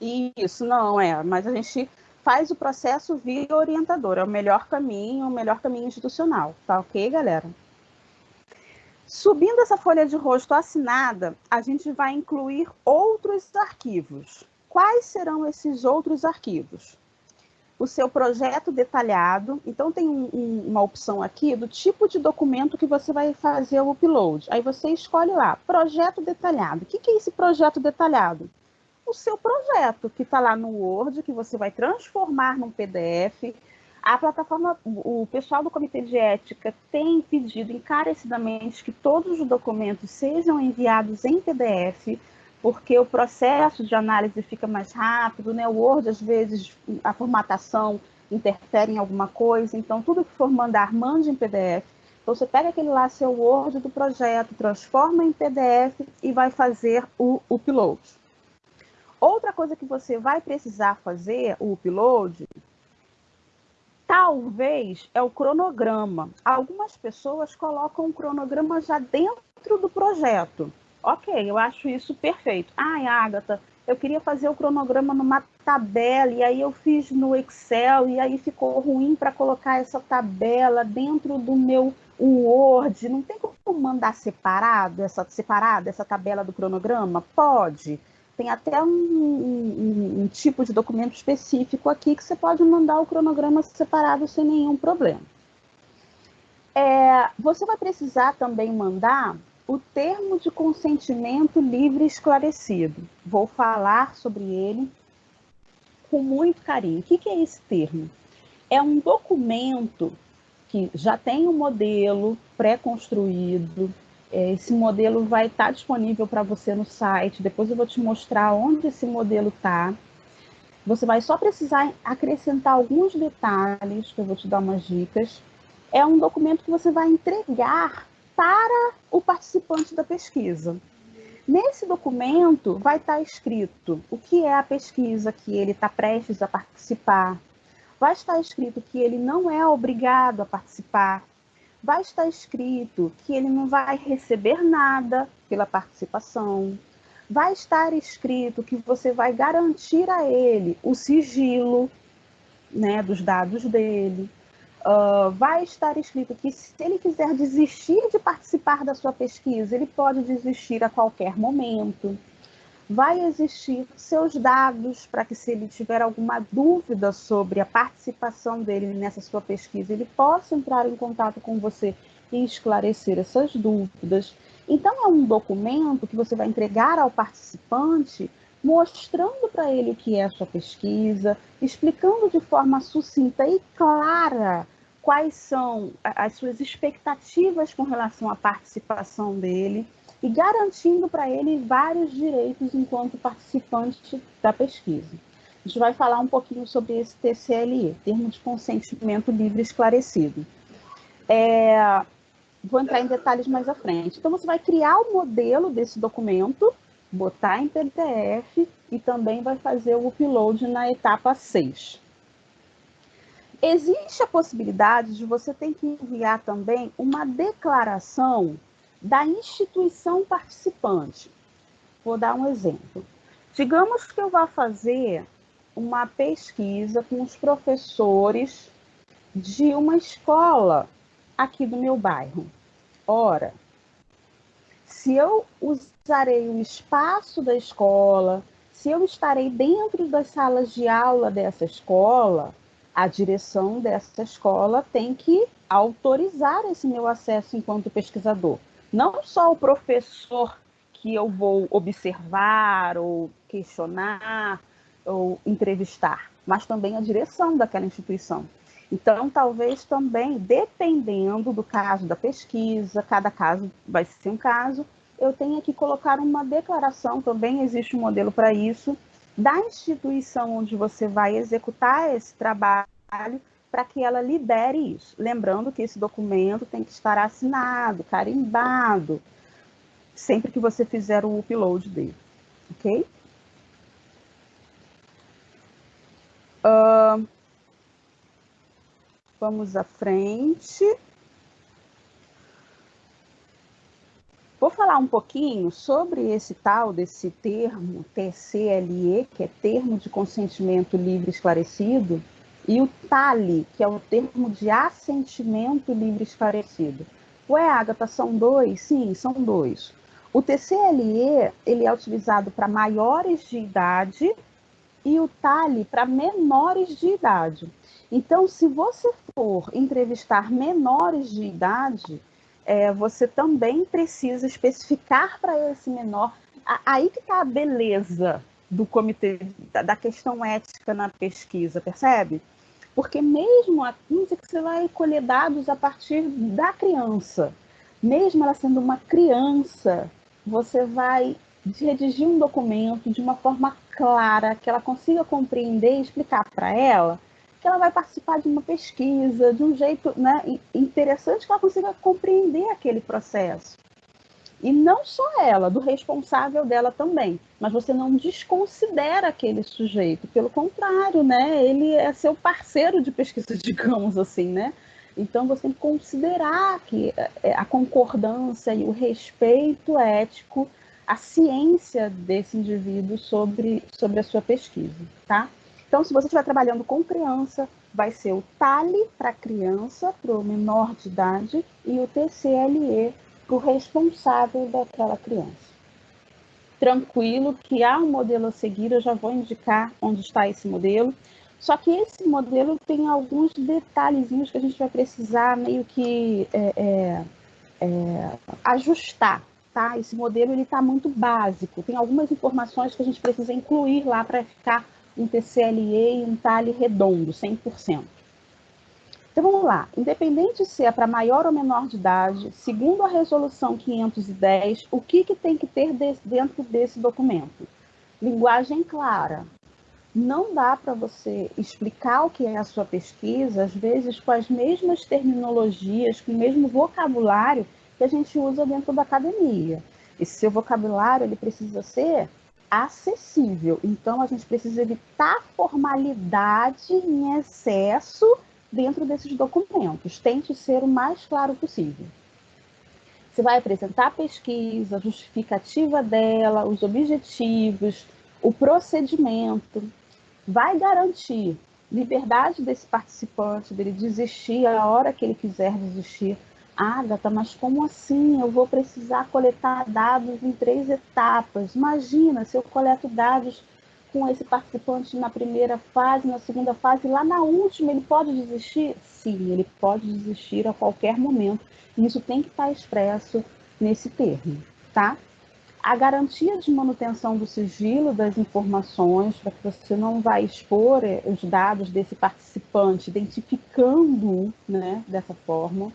Isso, não é, mas a gente faz o processo via orientador, é o melhor caminho, o melhor caminho institucional, tá ok, galera? Subindo essa folha de rosto assinada, a gente vai incluir outros arquivos. Quais serão esses outros arquivos? O seu projeto detalhado. Então, tem um, um, uma opção aqui do tipo de documento que você vai fazer o upload. Aí você escolhe lá, projeto detalhado. O que, que é esse projeto detalhado? O seu projeto, que está lá no Word, que você vai transformar num PDF. A plataforma, o pessoal do Comitê de Ética tem pedido encarecidamente que todos os documentos sejam enviados em PDF porque o processo de análise fica mais rápido, né? O Word, às vezes, a formatação interfere em alguma coisa, então tudo que for mandar, mande em PDF. Então você pega aquele lá, seu Word do projeto, transforma em PDF e vai fazer o upload. Outra coisa que você vai precisar fazer, o upload, talvez é o cronograma. Algumas pessoas colocam o cronograma já dentro do projeto. Ok, eu acho isso perfeito. Ai, Agatha, eu queria fazer o cronograma numa tabela e aí eu fiz no Excel e aí ficou ruim para colocar essa tabela dentro do meu Word. Não tem como mandar separado essa separada essa tabela do cronograma? Pode. Tem até um, um, um tipo de documento específico aqui que você pode mandar o cronograma separado sem nenhum problema. É, você vai precisar também mandar o termo de consentimento livre esclarecido. Vou falar sobre ele com muito carinho. O que é esse termo? É um documento que já tem um modelo pré-construído. É, esse modelo vai estar disponível para você no site. Depois eu vou te mostrar onde esse modelo está. Você vai só precisar acrescentar alguns detalhes, que eu vou te dar umas dicas. É um documento que você vai entregar para o participante da pesquisa. Nesse documento vai estar escrito o que é a pesquisa que ele está prestes a participar, vai estar escrito que ele não é obrigado a participar, vai estar escrito que ele não vai receber nada pela participação, vai estar escrito que você vai garantir a ele o sigilo né, dos dados dele, Uh, vai estar escrito que se ele quiser desistir de participar da sua pesquisa, ele pode desistir a qualquer momento. Vai existir seus dados para que, se ele tiver alguma dúvida sobre a participação dele nessa sua pesquisa, ele possa entrar em contato com você e esclarecer essas dúvidas. Então, é um documento que você vai entregar ao participante mostrando para ele o que é a sua pesquisa, explicando de forma sucinta e clara quais são as suas expectativas com relação à participação dele e garantindo para ele vários direitos enquanto participante da pesquisa. A gente vai falar um pouquinho sobre esse TCLE, Termo de Consentimento Livre Esclarecido. É, vou entrar em detalhes mais à frente. Então, você vai criar o modelo desse documento, botar em PDF e também vai fazer o upload na etapa 6. Existe a possibilidade de você ter que enviar também uma declaração da instituição participante. Vou dar um exemplo. Digamos que eu vá fazer uma pesquisa com os professores de uma escola aqui do meu bairro. Ora, se eu usarei o espaço da escola, se eu estarei dentro das salas de aula dessa escola, a direção dessa escola tem que autorizar esse meu acesso enquanto pesquisador. Não só o professor que eu vou observar ou questionar ou entrevistar, mas também a direção daquela instituição. Então, talvez também, dependendo do caso da pesquisa, cada caso vai ser um caso, eu tenha que colocar uma declaração, também existe um modelo para isso, da instituição onde você vai executar esse trabalho para que ela libere isso. Lembrando que esse documento tem que estar assinado, carimbado, sempre que você fizer o upload dele, ok? Uh, vamos à frente. Vou falar um pouquinho sobre esse tal desse termo TCLE, que é termo de consentimento livre esclarecido, e o TALI, que é o termo de assentimento livre esclarecido. Ué, Agatha, são dois? Sim, são dois. O TCLE ele é utilizado para maiores de idade e o TALI para menores de idade. Então, se você for entrevistar menores de idade, é, você também precisa especificar para esse menor. Aí que está a beleza do comitê, da questão ética na pesquisa, percebe? Porque mesmo a você vai colher dados a partir da criança, mesmo ela sendo uma criança, você vai redigir um documento de uma forma clara, que ela consiga compreender e explicar para ela que ela vai participar de uma pesquisa de um jeito né, interessante que ela consiga compreender aquele processo. E não só ela, do responsável dela também. Mas você não desconsidera aquele sujeito. Pelo contrário, né? Ele é seu parceiro de pesquisa, digamos assim, né? Então você tem que considerar que é, a concordância e o respeito ético, a ciência desse indivíduo sobre, sobre a sua pesquisa, tá? Então, se você estiver trabalhando com criança, vai ser o TALI para criança, para o menor de idade, e o TCLE o responsável daquela criança. Tranquilo que há um modelo a seguir, eu já vou indicar onde está esse modelo. Só que esse modelo tem alguns detalhezinhos que a gente vai precisar meio que é, é, é, ajustar, tá? Esse modelo ele está muito básico, tem algumas informações que a gente precisa incluir lá para ficar um TCLE e um TALE redondo, 100%. Então vamos lá, independente se é para maior ou menor de idade, segundo a resolução 510, o que, que tem que ter dentro desse documento? Linguagem clara. Não dá para você explicar o que é a sua pesquisa, às vezes com as mesmas terminologias, com o mesmo vocabulário que a gente usa dentro da academia. Esse seu vocabulário ele precisa ser acessível. Então, a gente precisa evitar formalidade em excesso dentro desses documentos. Tente ser o mais claro possível. Você vai apresentar a pesquisa, a justificativa dela, os objetivos, o procedimento. Vai garantir liberdade desse participante, dele desistir a hora que ele quiser desistir Agatha, mas como assim? Eu vou precisar coletar dados em três etapas. Imagina se eu coleto dados com esse participante na primeira fase, na segunda fase, lá na última ele pode desistir? Sim, ele pode desistir a qualquer momento. Isso tem que estar expresso nesse termo, tá? A garantia de manutenção do sigilo das informações, para que você não vai expor eh, os dados desse participante, identificando né, dessa forma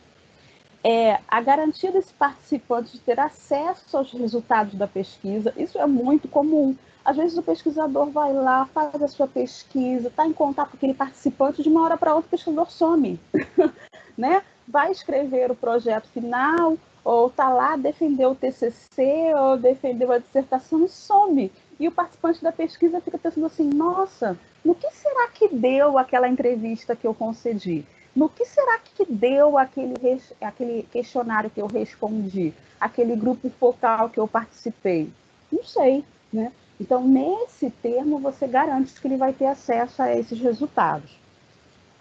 é, a garantia desse participante de ter acesso aos resultados da pesquisa, isso é muito comum. Às vezes o pesquisador vai lá, faz a sua pesquisa, está em contato com aquele participante, de uma hora para outra o pesquisador some. né? Vai escrever o projeto final, ou está lá, defendeu o TCC, ou defendeu a dissertação e some. E o participante da pesquisa fica pensando assim, nossa, no que será que deu aquela entrevista que eu concedi? no que será que deu aquele, aquele questionário que eu respondi, aquele grupo focal que eu participei? Não sei, né? Então, nesse termo, você garante que ele vai ter acesso a esses resultados.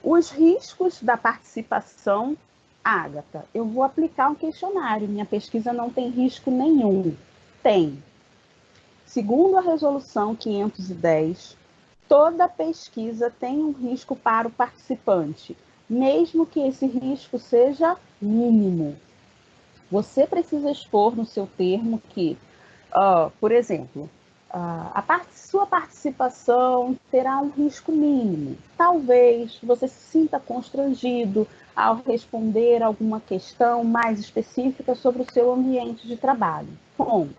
Os riscos da participação, Ágata, eu vou aplicar um questionário, minha pesquisa não tem risco nenhum. Tem. Segundo a resolução 510, toda pesquisa tem um risco para o participante, mesmo que esse risco seja mínimo. Você precisa expor no seu termo que, uh, por exemplo, a part sua participação terá um risco mínimo. Talvez você se sinta constrangido ao responder alguma questão mais específica sobre o seu ambiente de trabalho. Ponto.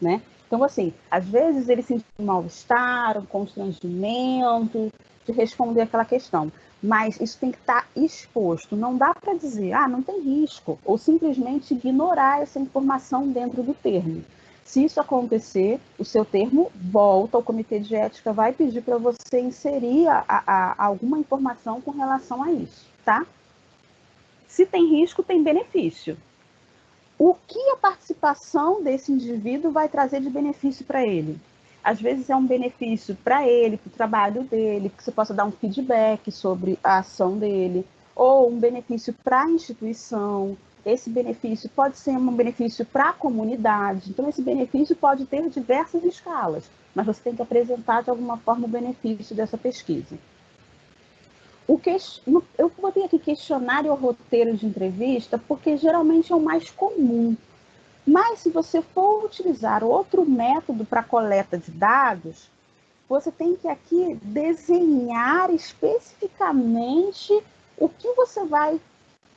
Né? Então, assim, às vezes ele sente um mal-estar, um constrangimento de responder aquela questão mas isso tem que estar exposto. Não dá para dizer, ah, não tem risco, ou simplesmente ignorar essa informação dentro do termo. Se isso acontecer, o seu termo volta, o comitê de ética vai pedir para você inserir a, a, alguma informação com relação a isso, tá? Se tem risco, tem benefício. O que a participação desse indivíduo vai trazer de benefício para ele? Às vezes é um benefício para ele, para o trabalho dele, que você possa dar um feedback sobre a ação dele, ou um benefício para a instituição, esse benefício pode ser um benefício para a comunidade. Então, esse benefício pode ter diversas escalas, mas você tem que apresentar de alguma forma o benefício dessa pesquisa. O que, eu botei aqui questionário ou roteiro de entrevista, porque geralmente é o mais comum. Mas se você for utilizar outro método para coleta de dados, você tem que aqui desenhar especificamente o que você vai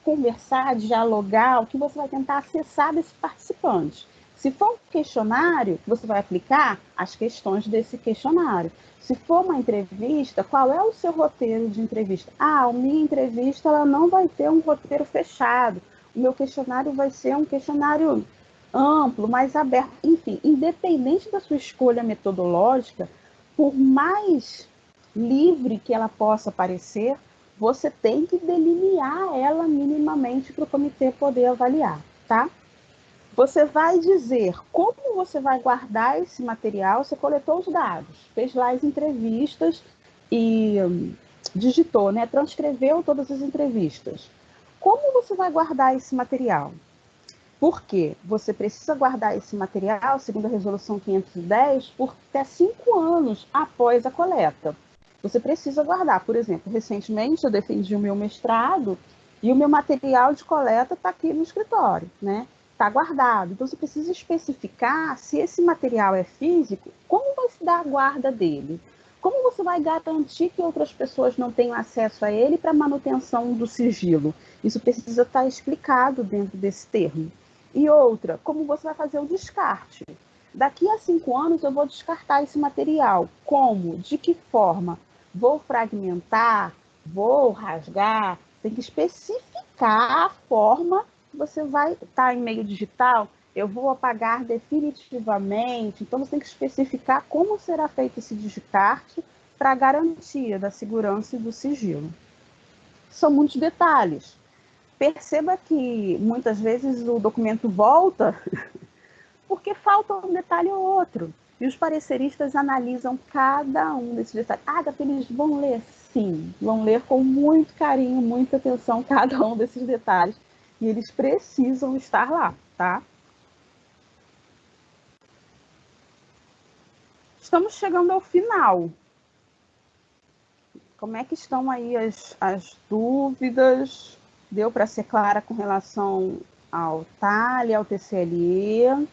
conversar, dialogar, o que você vai tentar acessar desse participante. Se for um questionário, você vai aplicar as questões desse questionário. Se for uma entrevista, qual é o seu roteiro de entrevista? Ah, a minha entrevista ela não vai ter um roteiro fechado. O meu questionário vai ser um questionário amplo, mais aberto. Enfim, independente da sua escolha metodológica, por mais livre que ela possa parecer, você tem que delinear ela minimamente para o comitê poder avaliar, tá? Você vai dizer como você vai guardar esse material, você coletou os dados, fez lá as entrevistas e hum, digitou, né? Transcreveu todas as entrevistas. Como você vai guardar esse material? Porque você precisa guardar esse material, segundo a resolução 510, por até cinco anos após a coleta você precisa guardar. Por exemplo, recentemente eu defendi o meu mestrado e o meu material de coleta está aqui no escritório, né? Está guardado. Então você precisa especificar se esse material é físico, como vai se dar a guarda dele? Como você vai garantir que outras pessoas não tenham acesso a ele para manutenção do sigilo? Isso precisa estar tá explicado dentro desse termo. E outra, como você vai fazer o descarte? Daqui a cinco anos eu vou descartar esse material. Como? De que forma? Vou fragmentar, vou rasgar, tem que especificar a forma que você vai estar tá em meio digital. Eu vou apagar definitivamente. Então, você tem que especificar como será feito esse descarte para garantia da segurança e do sigilo. São muitos detalhes. Perceba que muitas vezes o documento volta porque falta um detalhe ou outro. E os pareceristas analisam cada um desses detalhes. Ah, eles vão ler? Sim, vão ler com muito carinho, muita atenção cada um desses detalhes. E eles precisam estar lá, tá? Estamos chegando ao final. Como é que estão aí as, as dúvidas? Deu para ser clara com relação ao TALE, ao TCLE?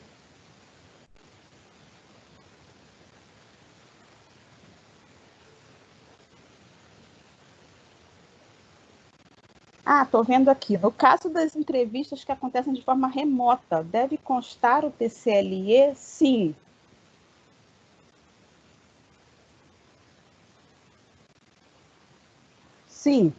Ah, estou vendo aqui. No caso das entrevistas que acontecem de forma remota, deve constar o TCLE? Sim. Sim.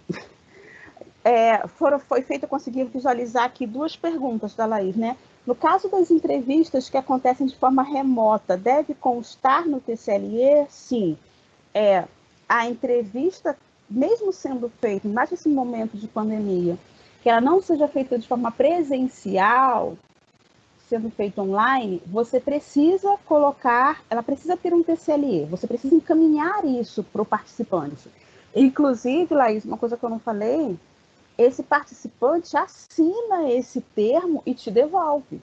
É, foram, foi feito, eu consegui visualizar aqui duas perguntas da Laís, né? No caso das entrevistas que acontecem de forma remota, deve constar no TCLE? Sim. É, a entrevista mesmo sendo feito, mais nesse momento de pandemia, que ela não seja feita de forma presencial, sendo feita online, você precisa colocar, ela precisa ter um TCLE, você precisa encaminhar isso para o participante. Inclusive, Laís, uma coisa que eu não falei, esse participante assina esse termo e te devolve,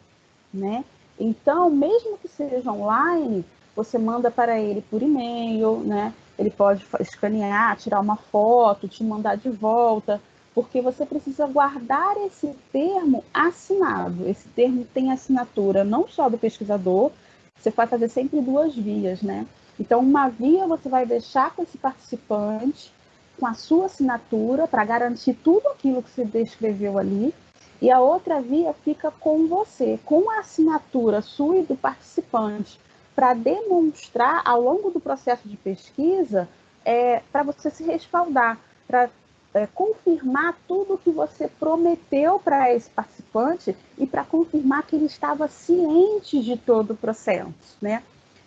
né? Então, mesmo que seja online, você manda para ele por e-mail, né? Ele pode escanear, tirar uma foto, te mandar de volta, porque você precisa guardar esse termo assinado. Esse termo tem assinatura não só do pesquisador, você vai fazer sempre duas vias, né? Então, uma via você vai deixar com esse participante com a sua assinatura para garantir tudo aquilo que você descreveu ali, e a outra via fica com você, com a assinatura sua e do participante para demonstrar ao longo do processo de pesquisa, é, para você se respaldar, para é, confirmar tudo que você prometeu para esse participante e para confirmar que ele estava ciente de todo o processo, né?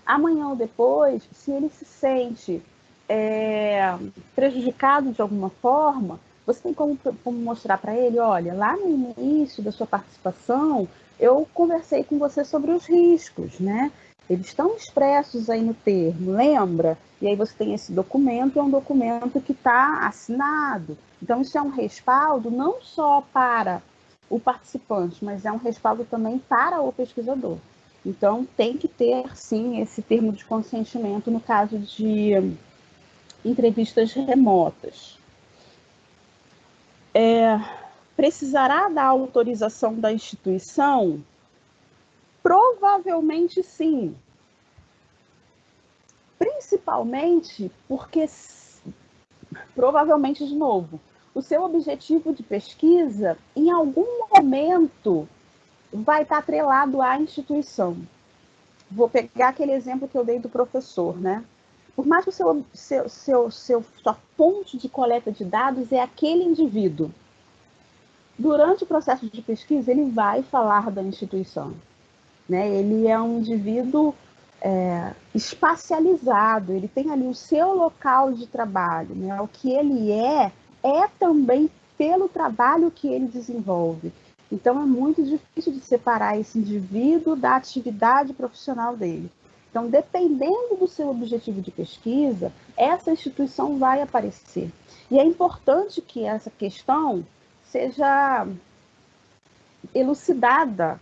Amanhã ou depois, se ele se sente é, prejudicado de alguma forma, você tem como, como mostrar para ele, olha, lá no início da sua participação, eu conversei com você sobre os riscos, né? Eles estão expressos aí no termo, lembra? E aí você tem esse documento, é um documento que está assinado. Então, isso é um respaldo não só para o participante, mas é um respaldo também para o pesquisador. Então, tem que ter, sim, esse termo de consentimento no caso de entrevistas remotas. É, precisará da autorização da instituição? Provavelmente sim. Principalmente porque, provavelmente de novo, o seu objetivo de pesquisa, em algum momento, vai estar atrelado à instituição. Vou pegar aquele exemplo que eu dei do professor, né? Por mais que o seu, seu, seu, seu, sua fonte de coleta de dados é aquele indivíduo, durante o processo de pesquisa, ele vai falar da instituição. Né? Ele é um indivíduo é, espacializado, ele tem ali o seu local de trabalho. Né? O que ele é, é também pelo trabalho que ele desenvolve. Então, é muito difícil de separar esse indivíduo da atividade profissional dele. Então, dependendo do seu objetivo de pesquisa, essa instituição vai aparecer. E é importante que essa questão seja elucidada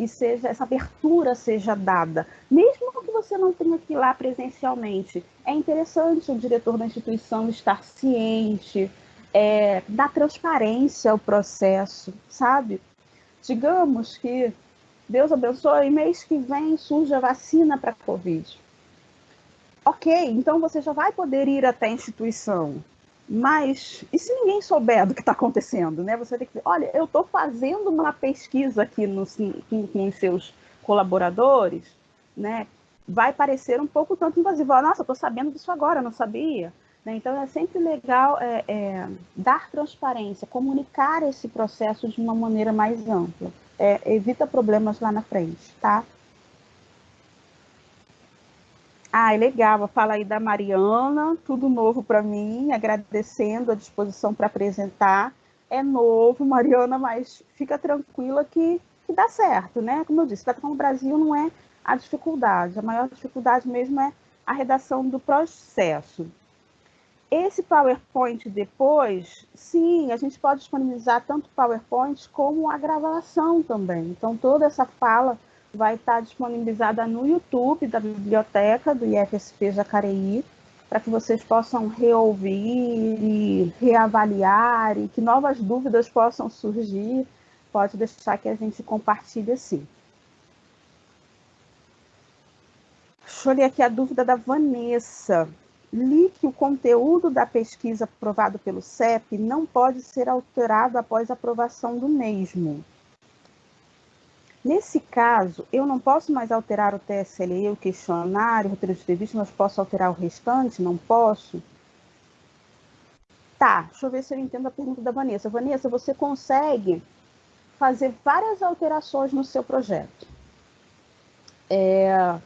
e seja essa abertura seja dada, mesmo que você não tenha que ir lá presencialmente. É interessante o diretor da instituição estar ciente, é, dar transparência ao processo, sabe? Digamos que Deus abençoe, mês que vem surge a vacina para a Covid. Ok, então você já vai poder ir até a instituição. Mas e se ninguém souber do que está acontecendo, né? Você tem que dizer, olha, eu estou fazendo uma pesquisa aqui no, com, com seus colaboradores, né? Vai parecer um pouco tanto invasivo. Nossa, estou sabendo disso agora, não sabia. Né? Então é sempre legal é, é, dar transparência, comunicar esse processo de uma maneira mais ampla. É, evita problemas lá na frente, tá? Ah, legal. Fala aí da Mariana, tudo novo para mim, agradecendo a disposição para apresentar. É novo, Mariana, mas fica tranquila que, que dá certo, né? Como eu disse, para o Brasil não é a dificuldade, a maior dificuldade mesmo é a redação do processo. Esse PowerPoint depois, sim, a gente pode disponibilizar tanto PowerPoint como a gravação também. Então, toda essa fala vai estar disponibilizada no YouTube da biblioteca do IFSP Jacareí, para que vocês possam reouvir e reavaliar e que novas dúvidas possam surgir. Pode deixar que a gente compartilhe sim. Deixa eu ler aqui a dúvida da Vanessa. Li que o conteúdo da pesquisa aprovado pelo CEP não pode ser alterado após a aprovação do mesmo. Nesse caso, eu não posso mais alterar o TSLE, o questionário, o roteiro de entrevista, mas posso alterar o restante? Não posso? Tá, deixa eu ver se eu entendo a pergunta da Vanessa. Vanessa, você consegue fazer várias alterações no seu projeto. É,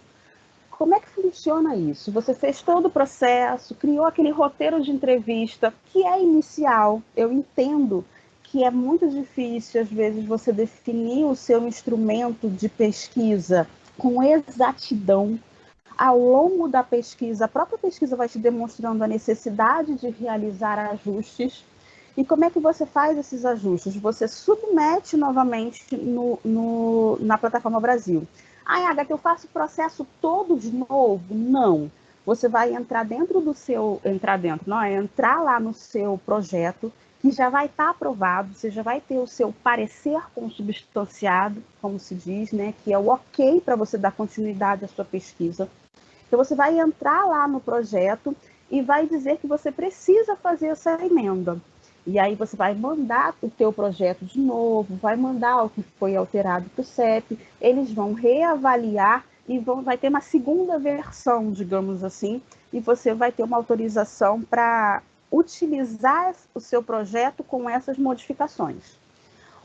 como é que funciona isso? Você fez todo o processo, criou aquele roteiro de entrevista que é inicial, eu entendo que é muito difícil, às vezes, você definir o seu instrumento de pesquisa com exatidão. Ao longo da pesquisa, a própria pesquisa vai te demonstrando a necessidade de realizar ajustes. E como é que você faz esses ajustes? Você submete novamente no, no, na plataforma Brasil. Ah, Agatha, eu faço o processo todo de novo? Não. Você vai entrar dentro do seu. Entrar dentro, não, é entrar lá no seu projeto que já vai estar tá aprovado, você já vai ter o seu parecer consubstanciado, como se diz, né, que é o ok para você dar continuidade à sua pesquisa. Então você vai entrar lá no projeto e vai dizer que você precisa fazer essa emenda. E aí você vai mandar o teu projeto de novo, vai mandar o que foi alterado para o CEP, eles vão reavaliar e vão, vai ter uma segunda versão, digamos assim, e você vai ter uma autorização para utilizar o seu projeto com essas modificações.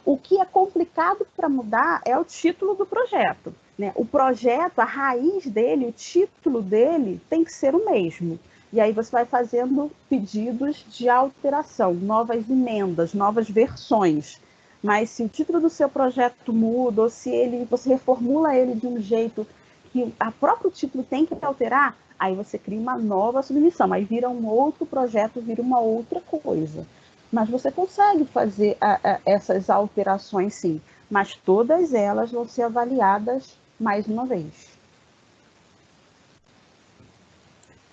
O que é complicado para mudar é o título do projeto. Né? O projeto, a raiz dele, o título dele tem que ser o mesmo. E aí você vai fazendo pedidos de alteração, novas emendas, novas versões. Mas se o título do seu projeto muda, ou se ele, você reformula ele de um jeito que a próprio título tem que alterar, aí você cria uma nova submissão, aí vira um outro projeto, vira uma outra coisa. Mas você consegue fazer a, a, essas alterações sim, mas todas elas vão ser avaliadas mais uma vez.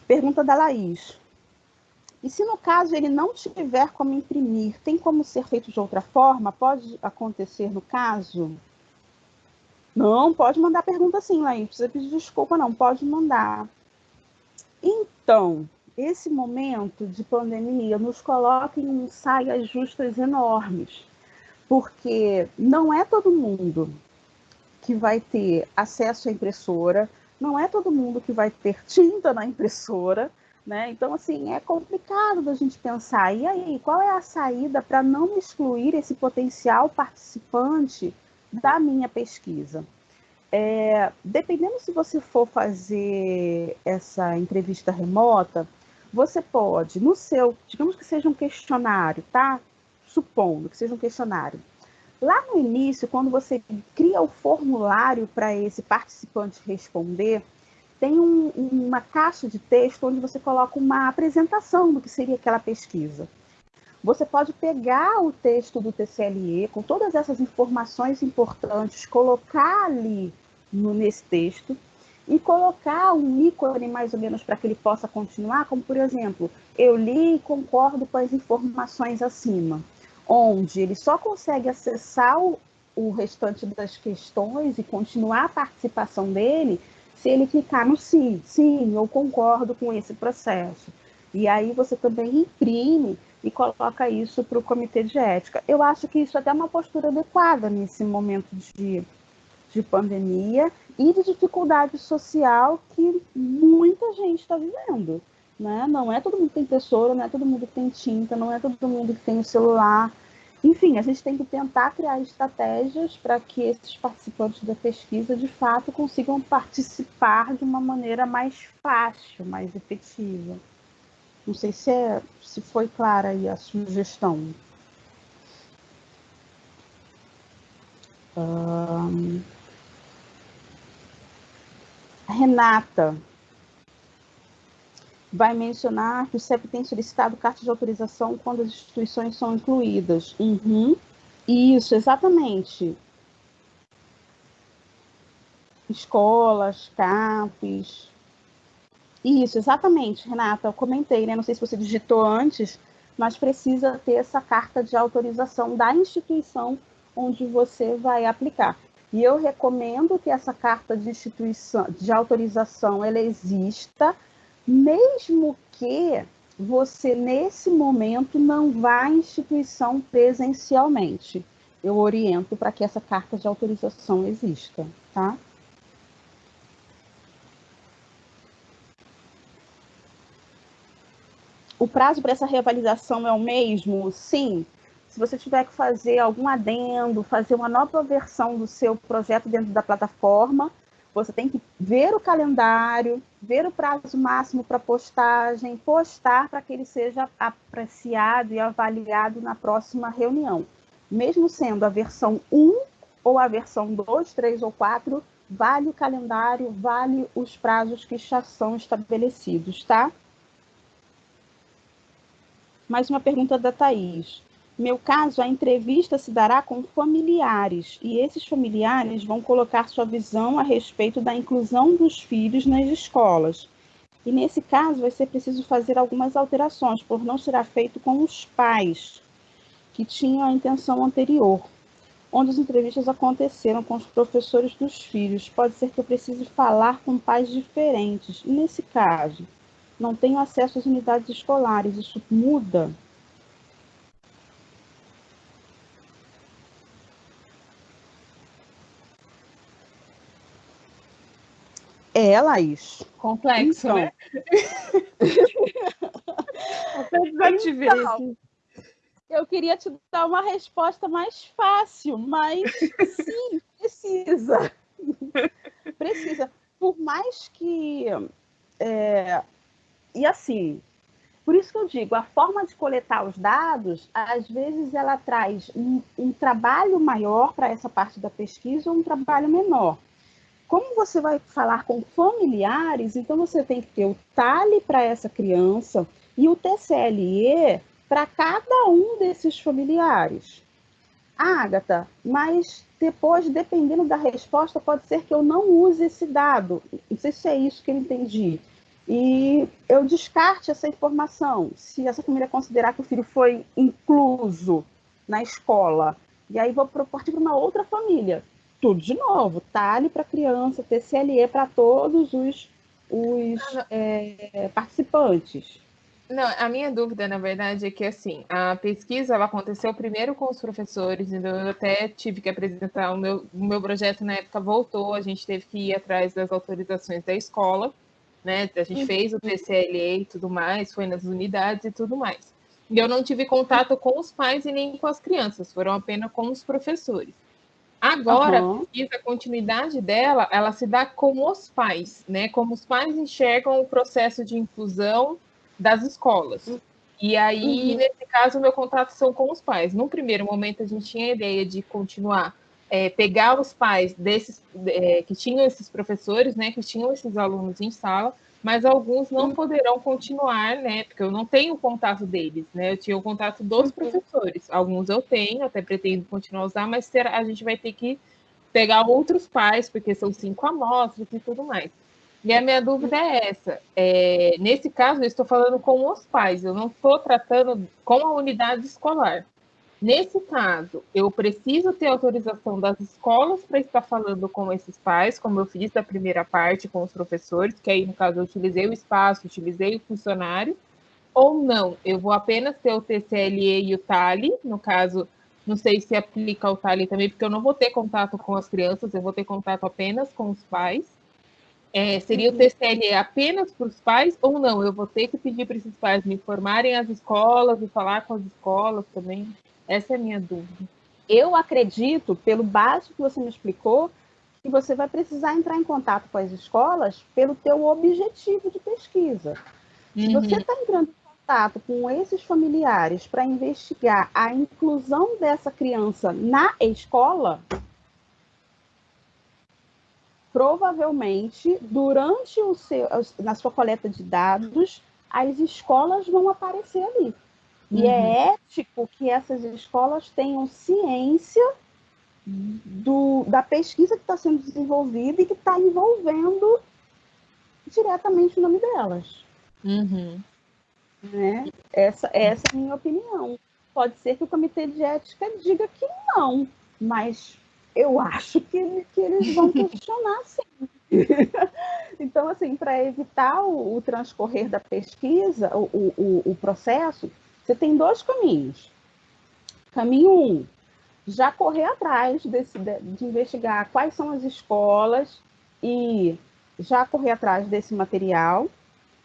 Pergunta da Laís. E se no caso ele não tiver como imprimir, tem como ser feito de outra forma? Pode acontecer no caso? Não, pode mandar pergunta sim, Laís. Não precisa pedir desculpa, não. Pode mandar. Então, esse momento de pandemia nos coloca em saias justas enormes, porque não é todo mundo que vai ter acesso à impressora, não é todo mundo que vai ter tinta na impressora, né? Então, assim, é complicado da gente pensar. E aí, qual é a saída para não excluir esse potencial participante da minha pesquisa? É, dependendo se você for fazer essa entrevista remota, você pode, no seu, digamos que seja um questionário, tá? Supondo que seja um questionário. Lá no início, quando você cria o formulário para esse participante responder, tem um, uma caixa de texto onde você coloca uma apresentação do que seria aquela pesquisa. Você pode pegar o texto do TCLE com todas essas informações importantes, colocar ali no, nesse texto e colocar um ícone mais ou menos para que ele possa continuar, como por exemplo, eu li e concordo com as informações acima, onde ele só consegue acessar o, o restante das questões e continuar a participação dele se ele clicar no sim, sim, eu concordo com esse processo. E aí você também imprime e coloca isso para o comitê de ética. Eu acho que isso é até uma postura adequada nesse momento de, de pandemia e de dificuldade social que muita gente está vivendo. Né? Não é todo mundo que tem tesouro, não é todo mundo que tem tinta, não é todo mundo que tem o celular. Enfim, a gente tem que tentar criar estratégias para que esses participantes da pesquisa, de fato, consigam participar de uma maneira mais fácil, mais efetiva. Não sei se, é, se foi clara aí a sugestão. Um... Renata vai mencionar que o CEP tem solicitado carta de autorização quando as instituições são incluídas. Uhum. Isso, exatamente. Escolas, CAPs. Isso, exatamente, Renata. Eu comentei, né? Não sei se você digitou antes, mas precisa ter essa carta de autorização da instituição onde você vai aplicar. E eu recomendo que essa carta de instituição, de autorização, ela exista, mesmo que você nesse momento não vá à instituição presencialmente. Eu oriento para que essa carta de autorização exista, tá? O prazo para essa reavaliação é o mesmo? Sim, se você tiver que fazer algum adendo, fazer uma nova versão do seu projeto dentro da plataforma, você tem que ver o calendário, ver o prazo máximo para postagem, postar para que ele seja apreciado e avaliado na próxima reunião. Mesmo sendo a versão 1 ou a versão 2, 3 ou 4, vale o calendário, vale os prazos que já são estabelecidos, tá? Mais uma pergunta da Thaís meu caso, a entrevista se dará com familiares, e esses familiares vão colocar sua visão a respeito da inclusão dos filhos nas escolas. E nesse caso, vai ser preciso fazer algumas alterações, por não será feito com os pais, que tinham a intenção anterior, onde as entrevistas aconteceram com os professores dos filhos. Pode ser que eu precise falar com pais diferentes. E nesse caso, não tenho acesso às unidades escolares, isso muda? É, Laís. Complexo, então, né? então, eu queria te dar uma resposta mais fácil, mas sim, precisa. precisa. Por mais que. É, e assim, por isso que eu digo, a forma de coletar os dados, às vezes ela traz um, um trabalho maior para essa parte da pesquisa ou um trabalho menor. Como você vai falar com familiares, então você tem que ter o TALE para essa criança e o TCLE para cada um desses familiares. Agatha, mas depois, dependendo da resposta, pode ser que eu não use esse dado. Não sei se é isso que eu entendi. E eu descarte essa informação. Se essa família considerar que o filho foi incluso na escola, e aí vou partir para uma outra família tudo de novo, TALE para criança, TCLE para todos os, os é, participantes. Não, a minha dúvida, na verdade, é que assim, a pesquisa ela aconteceu primeiro com os professores, então eu até tive que apresentar o meu, o meu projeto na época voltou, a gente teve que ir atrás das autorizações da escola, né? A gente uhum. fez o TCLE e tudo mais, foi nas unidades e tudo mais. E eu não tive contato com os pais e nem com as crianças, foram apenas com os professores. Agora, uhum. a pesquisa, a continuidade dela, ela se dá com os pais, né? Como os pais enxergam o processo de inclusão das escolas. E aí, uhum. nesse caso, o meu contato são com os pais. No primeiro momento, a gente tinha a ideia de continuar, é, pegar os pais desses é, que tinham esses professores, né? Que tinham esses alunos em sala, mas alguns não poderão continuar, né? Porque eu não tenho o contato deles, né? Eu tinha o contato dos uhum. professores. Alguns eu tenho, até pretendo continuar a usar, mas a gente vai ter que pegar outros pais, porque são cinco amostras e tudo mais. E a minha dúvida é essa. É, nesse caso, eu estou falando com os pais, eu não estou tratando com a unidade escolar. Nesse caso, eu preciso ter autorização das escolas para estar falando com esses pais, como eu fiz da primeira parte com os professores, que aí, no caso, eu utilizei o espaço, utilizei o funcionário, ou não, eu vou apenas ter o TCLE e o TALI, no caso, não sei se aplica o TALI também, porque eu não vou ter contato com as crianças, eu vou ter contato apenas com os pais. É, seria uhum. o TCLE apenas para os pais ou não? Eu vou ter que pedir para esses pais me informarem as escolas e falar com as escolas também? Essa é a minha dúvida. Eu acredito, pelo básico que você me explicou, que você vai precisar entrar em contato com as escolas pelo teu objetivo de pesquisa. Uhum. Se você está entrando em contato com esses familiares para investigar a inclusão dessa criança na escola, provavelmente durante o seu, na sua coleta de dados, as escolas vão aparecer ali. E é uhum. é ético que essas escolas tenham ciência do, da pesquisa que está sendo desenvolvida e que está envolvendo diretamente o nome delas. Uhum. Né? Essa, essa é a minha opinião. Pode ser que o comitê de ética diga que não, mas eu acho que, que eles vão questionar sim. então, assim, para evitar o, o, transcorrer da pesquisa, o, o, o processo, você tem dois caminhos. Caminho um, já correr atrás desse, de, investigar quais são as escolas e já correr atrás desse material.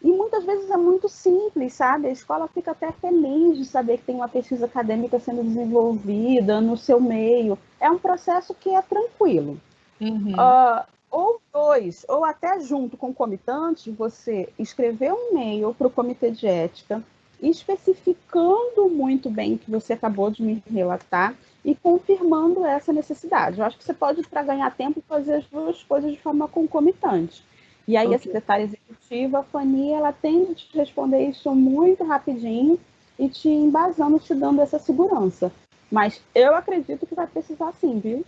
E muitas vezes é muito simples, sabe? A escola fica até feliz de saber que tem uma pesquisa acadêmica sendo desenvolvida no seu meio. É um processo que é tranquilo. Uhum. Uh, ou dois, ou até junto com comitantes, você escrever um e-mail para o comitê de ética, especificando muito bem o que você acabou de me relatar e confirmando essa necessidade. Eu acho que você pode, para ganhar tempo, fazer as duas coisas de forma concomitante. E aí okay. a secretária executiva, a Fani, ela tende a te responder isso muito rapidinho e te embasando, te dando essa segurança. Mas eu acredito que vai precisar sim, viu?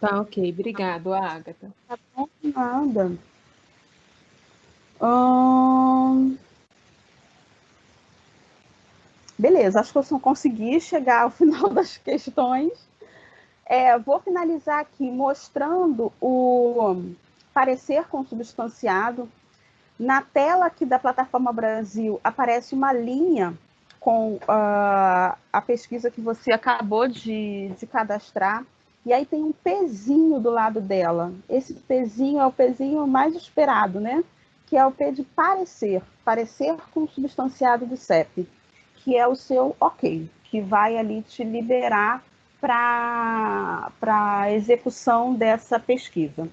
Tá, ok. Obrigado, Agatha. Tá bom, nada. Hum... Beleza, acho que eu só consegui chegar ao final das questões. É, vou finalizar aqui mostrando o parecer consubstanciado. Na tela aqui da plataforma Brasil aparece uma linha com uh, a pesquisa que você acabou de, de cadastrar. E aí tem um pezinho do lado dela. Esse pezinho é o pezinho mais esperado, né? Que é o P de parecer, parecer consubstanciado do CEP. Que é o seu ok, que vai ali te liberar para a execução dessa pesquisa.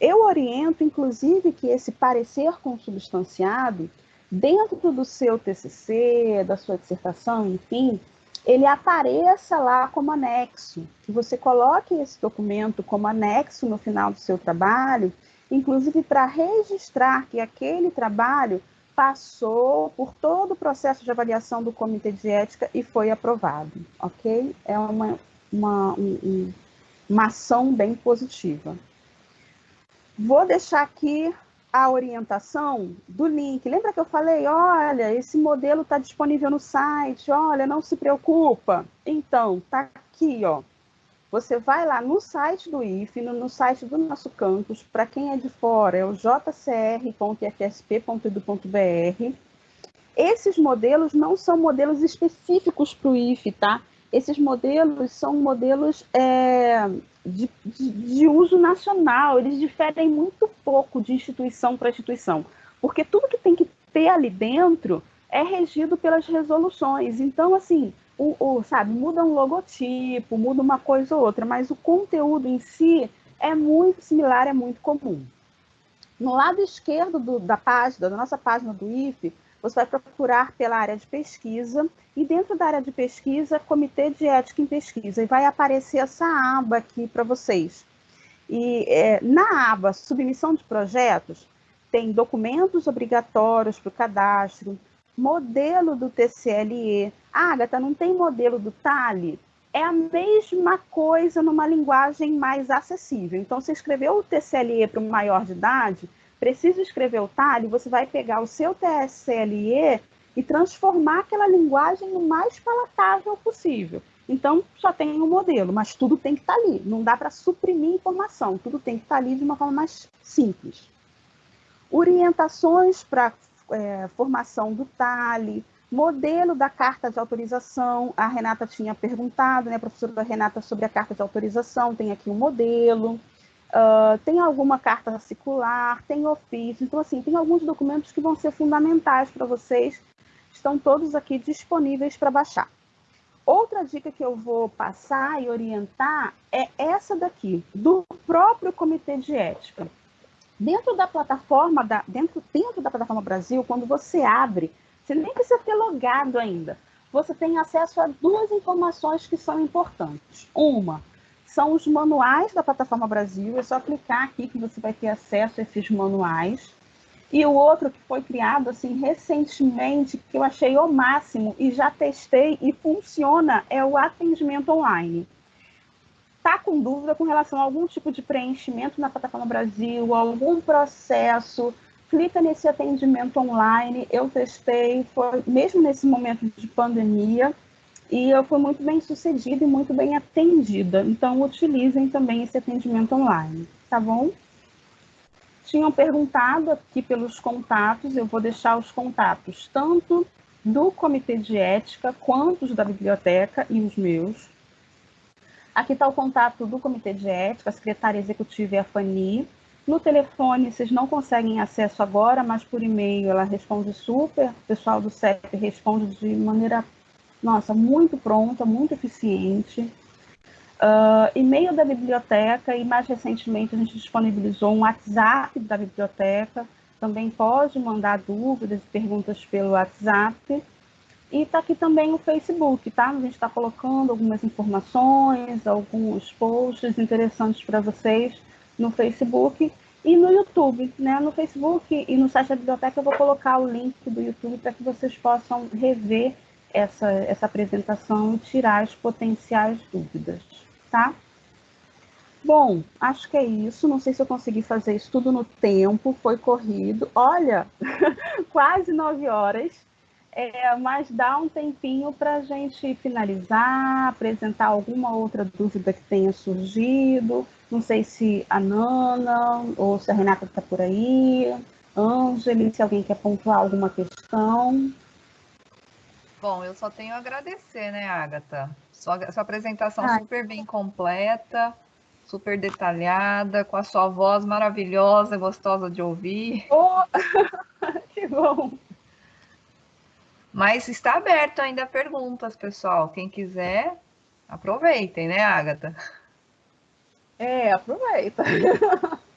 Eu oriento, inclusive, que esse parecer consubstanciado, dentro do seu TCC, da sua dissertação, enfim, ele apareça lá como anexo, que você coloque esse documento como anexo no final do seu trabalho, inclusive para registrar que aquele trabalho passou por todo o processo de avaliação do Comitê de Ética e foi aprovado, ok? É uma, uma, um, uma ação bem positiva. Vou deixar aqui a orientação do link. Lembra que eu falei, olha, esse modelo está disponível no site, olha, não se preocupa. Então, tá aqui, ó. Você vai lá no site do IFE, no, site do nosso campus, para quem é de fora, é o jcr.ifsp.edu.br. Esses modelos não são modelos específicos para o IFE, tá? Esses modelos são modelos é, de, de, de uso nacional, eles diferem muito pouco de instituição para instituição, porque tudo que tem que ter ali dentro é regido pelas resoluções. Então, assim, o, o, sabe, muda um logotipo, muda uma coisa ou outra, mas o conteúdo em si é muito similar, é muito comum. No lado esquerdo do, da página, da nossa página do IFE, você vai procurar pela área de pesquisa e dentro da área de pesquisa, Comitê de Ética em Pesquisa, e vai aparecer essa aba aqui para vocês. E é, na aba Submissão de Projetos, tem documentos obrigatórios para o cadastro, modelo do TCLE. Agatha, não tem modelo do TALI? É a mesma coisa numa linguagem mais acessível. Então, se escreveu o TCLE para um maior de idade, precisa escrever o talho, você vai pegar o seu TSLE e transformar aquela linguagem no mais palatável possível. Então, só tem um modelo, mas tudo tem que estar tá ali. Não dá para suprimir informação, tudo tem que estar tá ali de uma forma mais simples. Orientações para é, formação do TALI, modelo da carta de autorização. A Renata tinha perguntado, né, a professora Renata, sobre a carta de autorização, tem aqui um modelo. Uh, tem alguma carta circular, tem ofício. Então, assim, tem alguns documentos que vão ser fundamentais para vocês. Estão todos aqui disponíveis para baixar. Outra dica que eu vou passar e orientar é essa daqui, do próprio Comitê de Ética. Dentro da plataforma, da, dentro, dentro da plataforma Brasil, quando você abre, você nem precisa ter logado ainda. Você tem acesso a duas informações que são importantes. Uma, são os manuais da Plataforma Brasil. É só clicar aqui que você vai ter acesso a esses manuais. E o outro que foi criado assim recentemente, que eu achei o máximo e já testei e funciona, é o atendimento online. Tá com dúvida com relação a algum tipo de preenchimento na Plataforma Brasil, algum processo, clica nesse atendimento online. Eu testei, foi mesmo nesse momento de pandemia, e eu fui muito bem sucedida e muito bem atendida. Então, utilizem também esse atendimento online, tá bom? Tinham perguntado aqui pelos contatos, eu vou deixar os contatos tanto do Comitê de Ética quanto os da biblioteca e os meus. Aqui está o contato do Comitê de Ética, a secretária executiva é a Fani. No telefone, vocês não conseguem acesso agora, mas por e-mail ela responde super. O pessoal do CEP responde de maneira nossa, muito pronta, muito eficiente. Uh, e-mail da biblioteca e mais recentemente a gente disponibilizou um WhatsApp da biblioteca. Também pode mandar dúvidas e perguntas pelo WhatsApp. E está aqui também o Facebook, tá? A gente está colocando algumas informações, alguns posts interessantes para vocês no Facebook e no YouTube, né? No Facebook e no site da biblioteca eu vou colocar o link do YouTube para que vocês possam rever essa, essa apresentação e tirar as potenciais dúvidas, tá? Bom, acho que é isso. Não sei se eu consegui fazer isso tudo no tempo, foi corrido. Olha, quase nove horas. É, mas dá um tempinho para a gente finalizar, apresentar alguma outra dúvida que tenha surgido. Não sei se a Nana ou se a Renata está por aí, Ângela, se alguém quer pontuar alguma questão. Bom, eu só tenho a agradecer, né, Agatha? Sua, sua apresentação ah, super bem completa, super detalhada, com a sua voz maravilhosa, gostosa de ouvir. Oh, que bom! Mas está aberto ainda perguntas, pessoal. Quem quiser, aproveitem, né, Agatha? É, aproveita.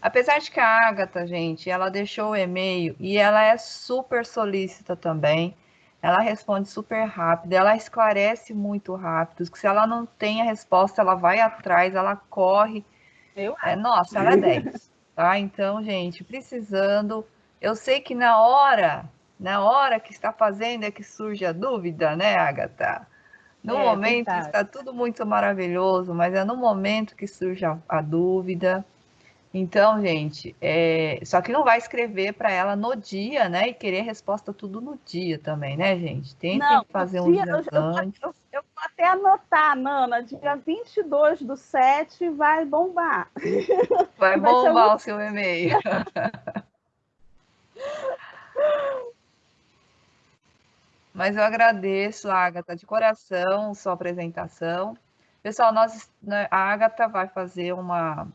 Apesar de que a Agatha, gente, ela deixou o e-mail e ela é super solícita também. Ela responde super rápido, ela esclarece muito rápido. Que se ela não tem a resposta, ela vai atrás, ela corre. Eu? É, nossa, ela é 10. Tá? Então, gente, precisando. Eu sei que na hora, na hora que está fazendo é que surge a dúvida, né, Agatha? No é, momento verdade. está tudo muito maravilhoso, mas é no momento que surge a, a dúvida. Então, gente, é... só que não vai escrever para ela no dia, né? E querer resposta tudo no dia também, né, gente? Tem que fazer um dia, eu, eu, eu, eu, vou até anotar, Nana, dia 22 do 7 vai bombar. Vai, vai bombar o seu e-mail. Mas eu agradeço, Agatha, de coração, sua apresentação. Pessoal, nós, né, a Agatha vai fazer uma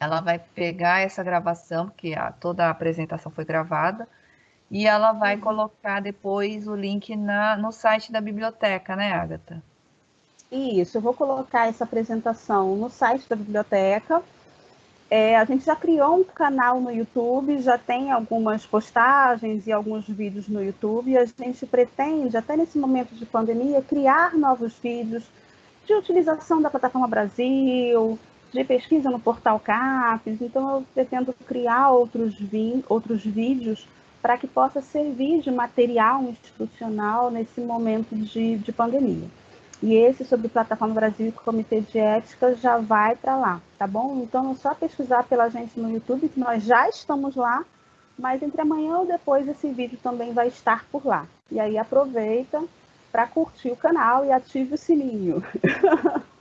ela vai pegar essa gravação, que a, toda a apresentação foi gravada, e ela vai uhum. colocar depois o link na, no site da biblioteca, né, Agatha? Isso, eu vou colocar essa apresentação no site da biblioteca. É, a gente já criou um canal no YouTube, já tem algumas postagens e alguns vídeos no YouTube, e a gente pretende, até nesse momento de pandemia, criar novos vídeos de utilização da plataforma Brasil, de pesquisa no portal CAPES, então eu pretendo criar outros, vi outros vídeos para que possa servir de material institucional nesse momento de, de pandemia. E esse sobre Plataforma Brasil e Comitê de Ética já vai para lá, tá bom? Então é só pesquisar pela gente no YouTube, que nós já estamos lá, mas entre amanhã ou depois esse vídeo também vai estar por lá. E aí aproveita para curtir o canal e ative o sininho.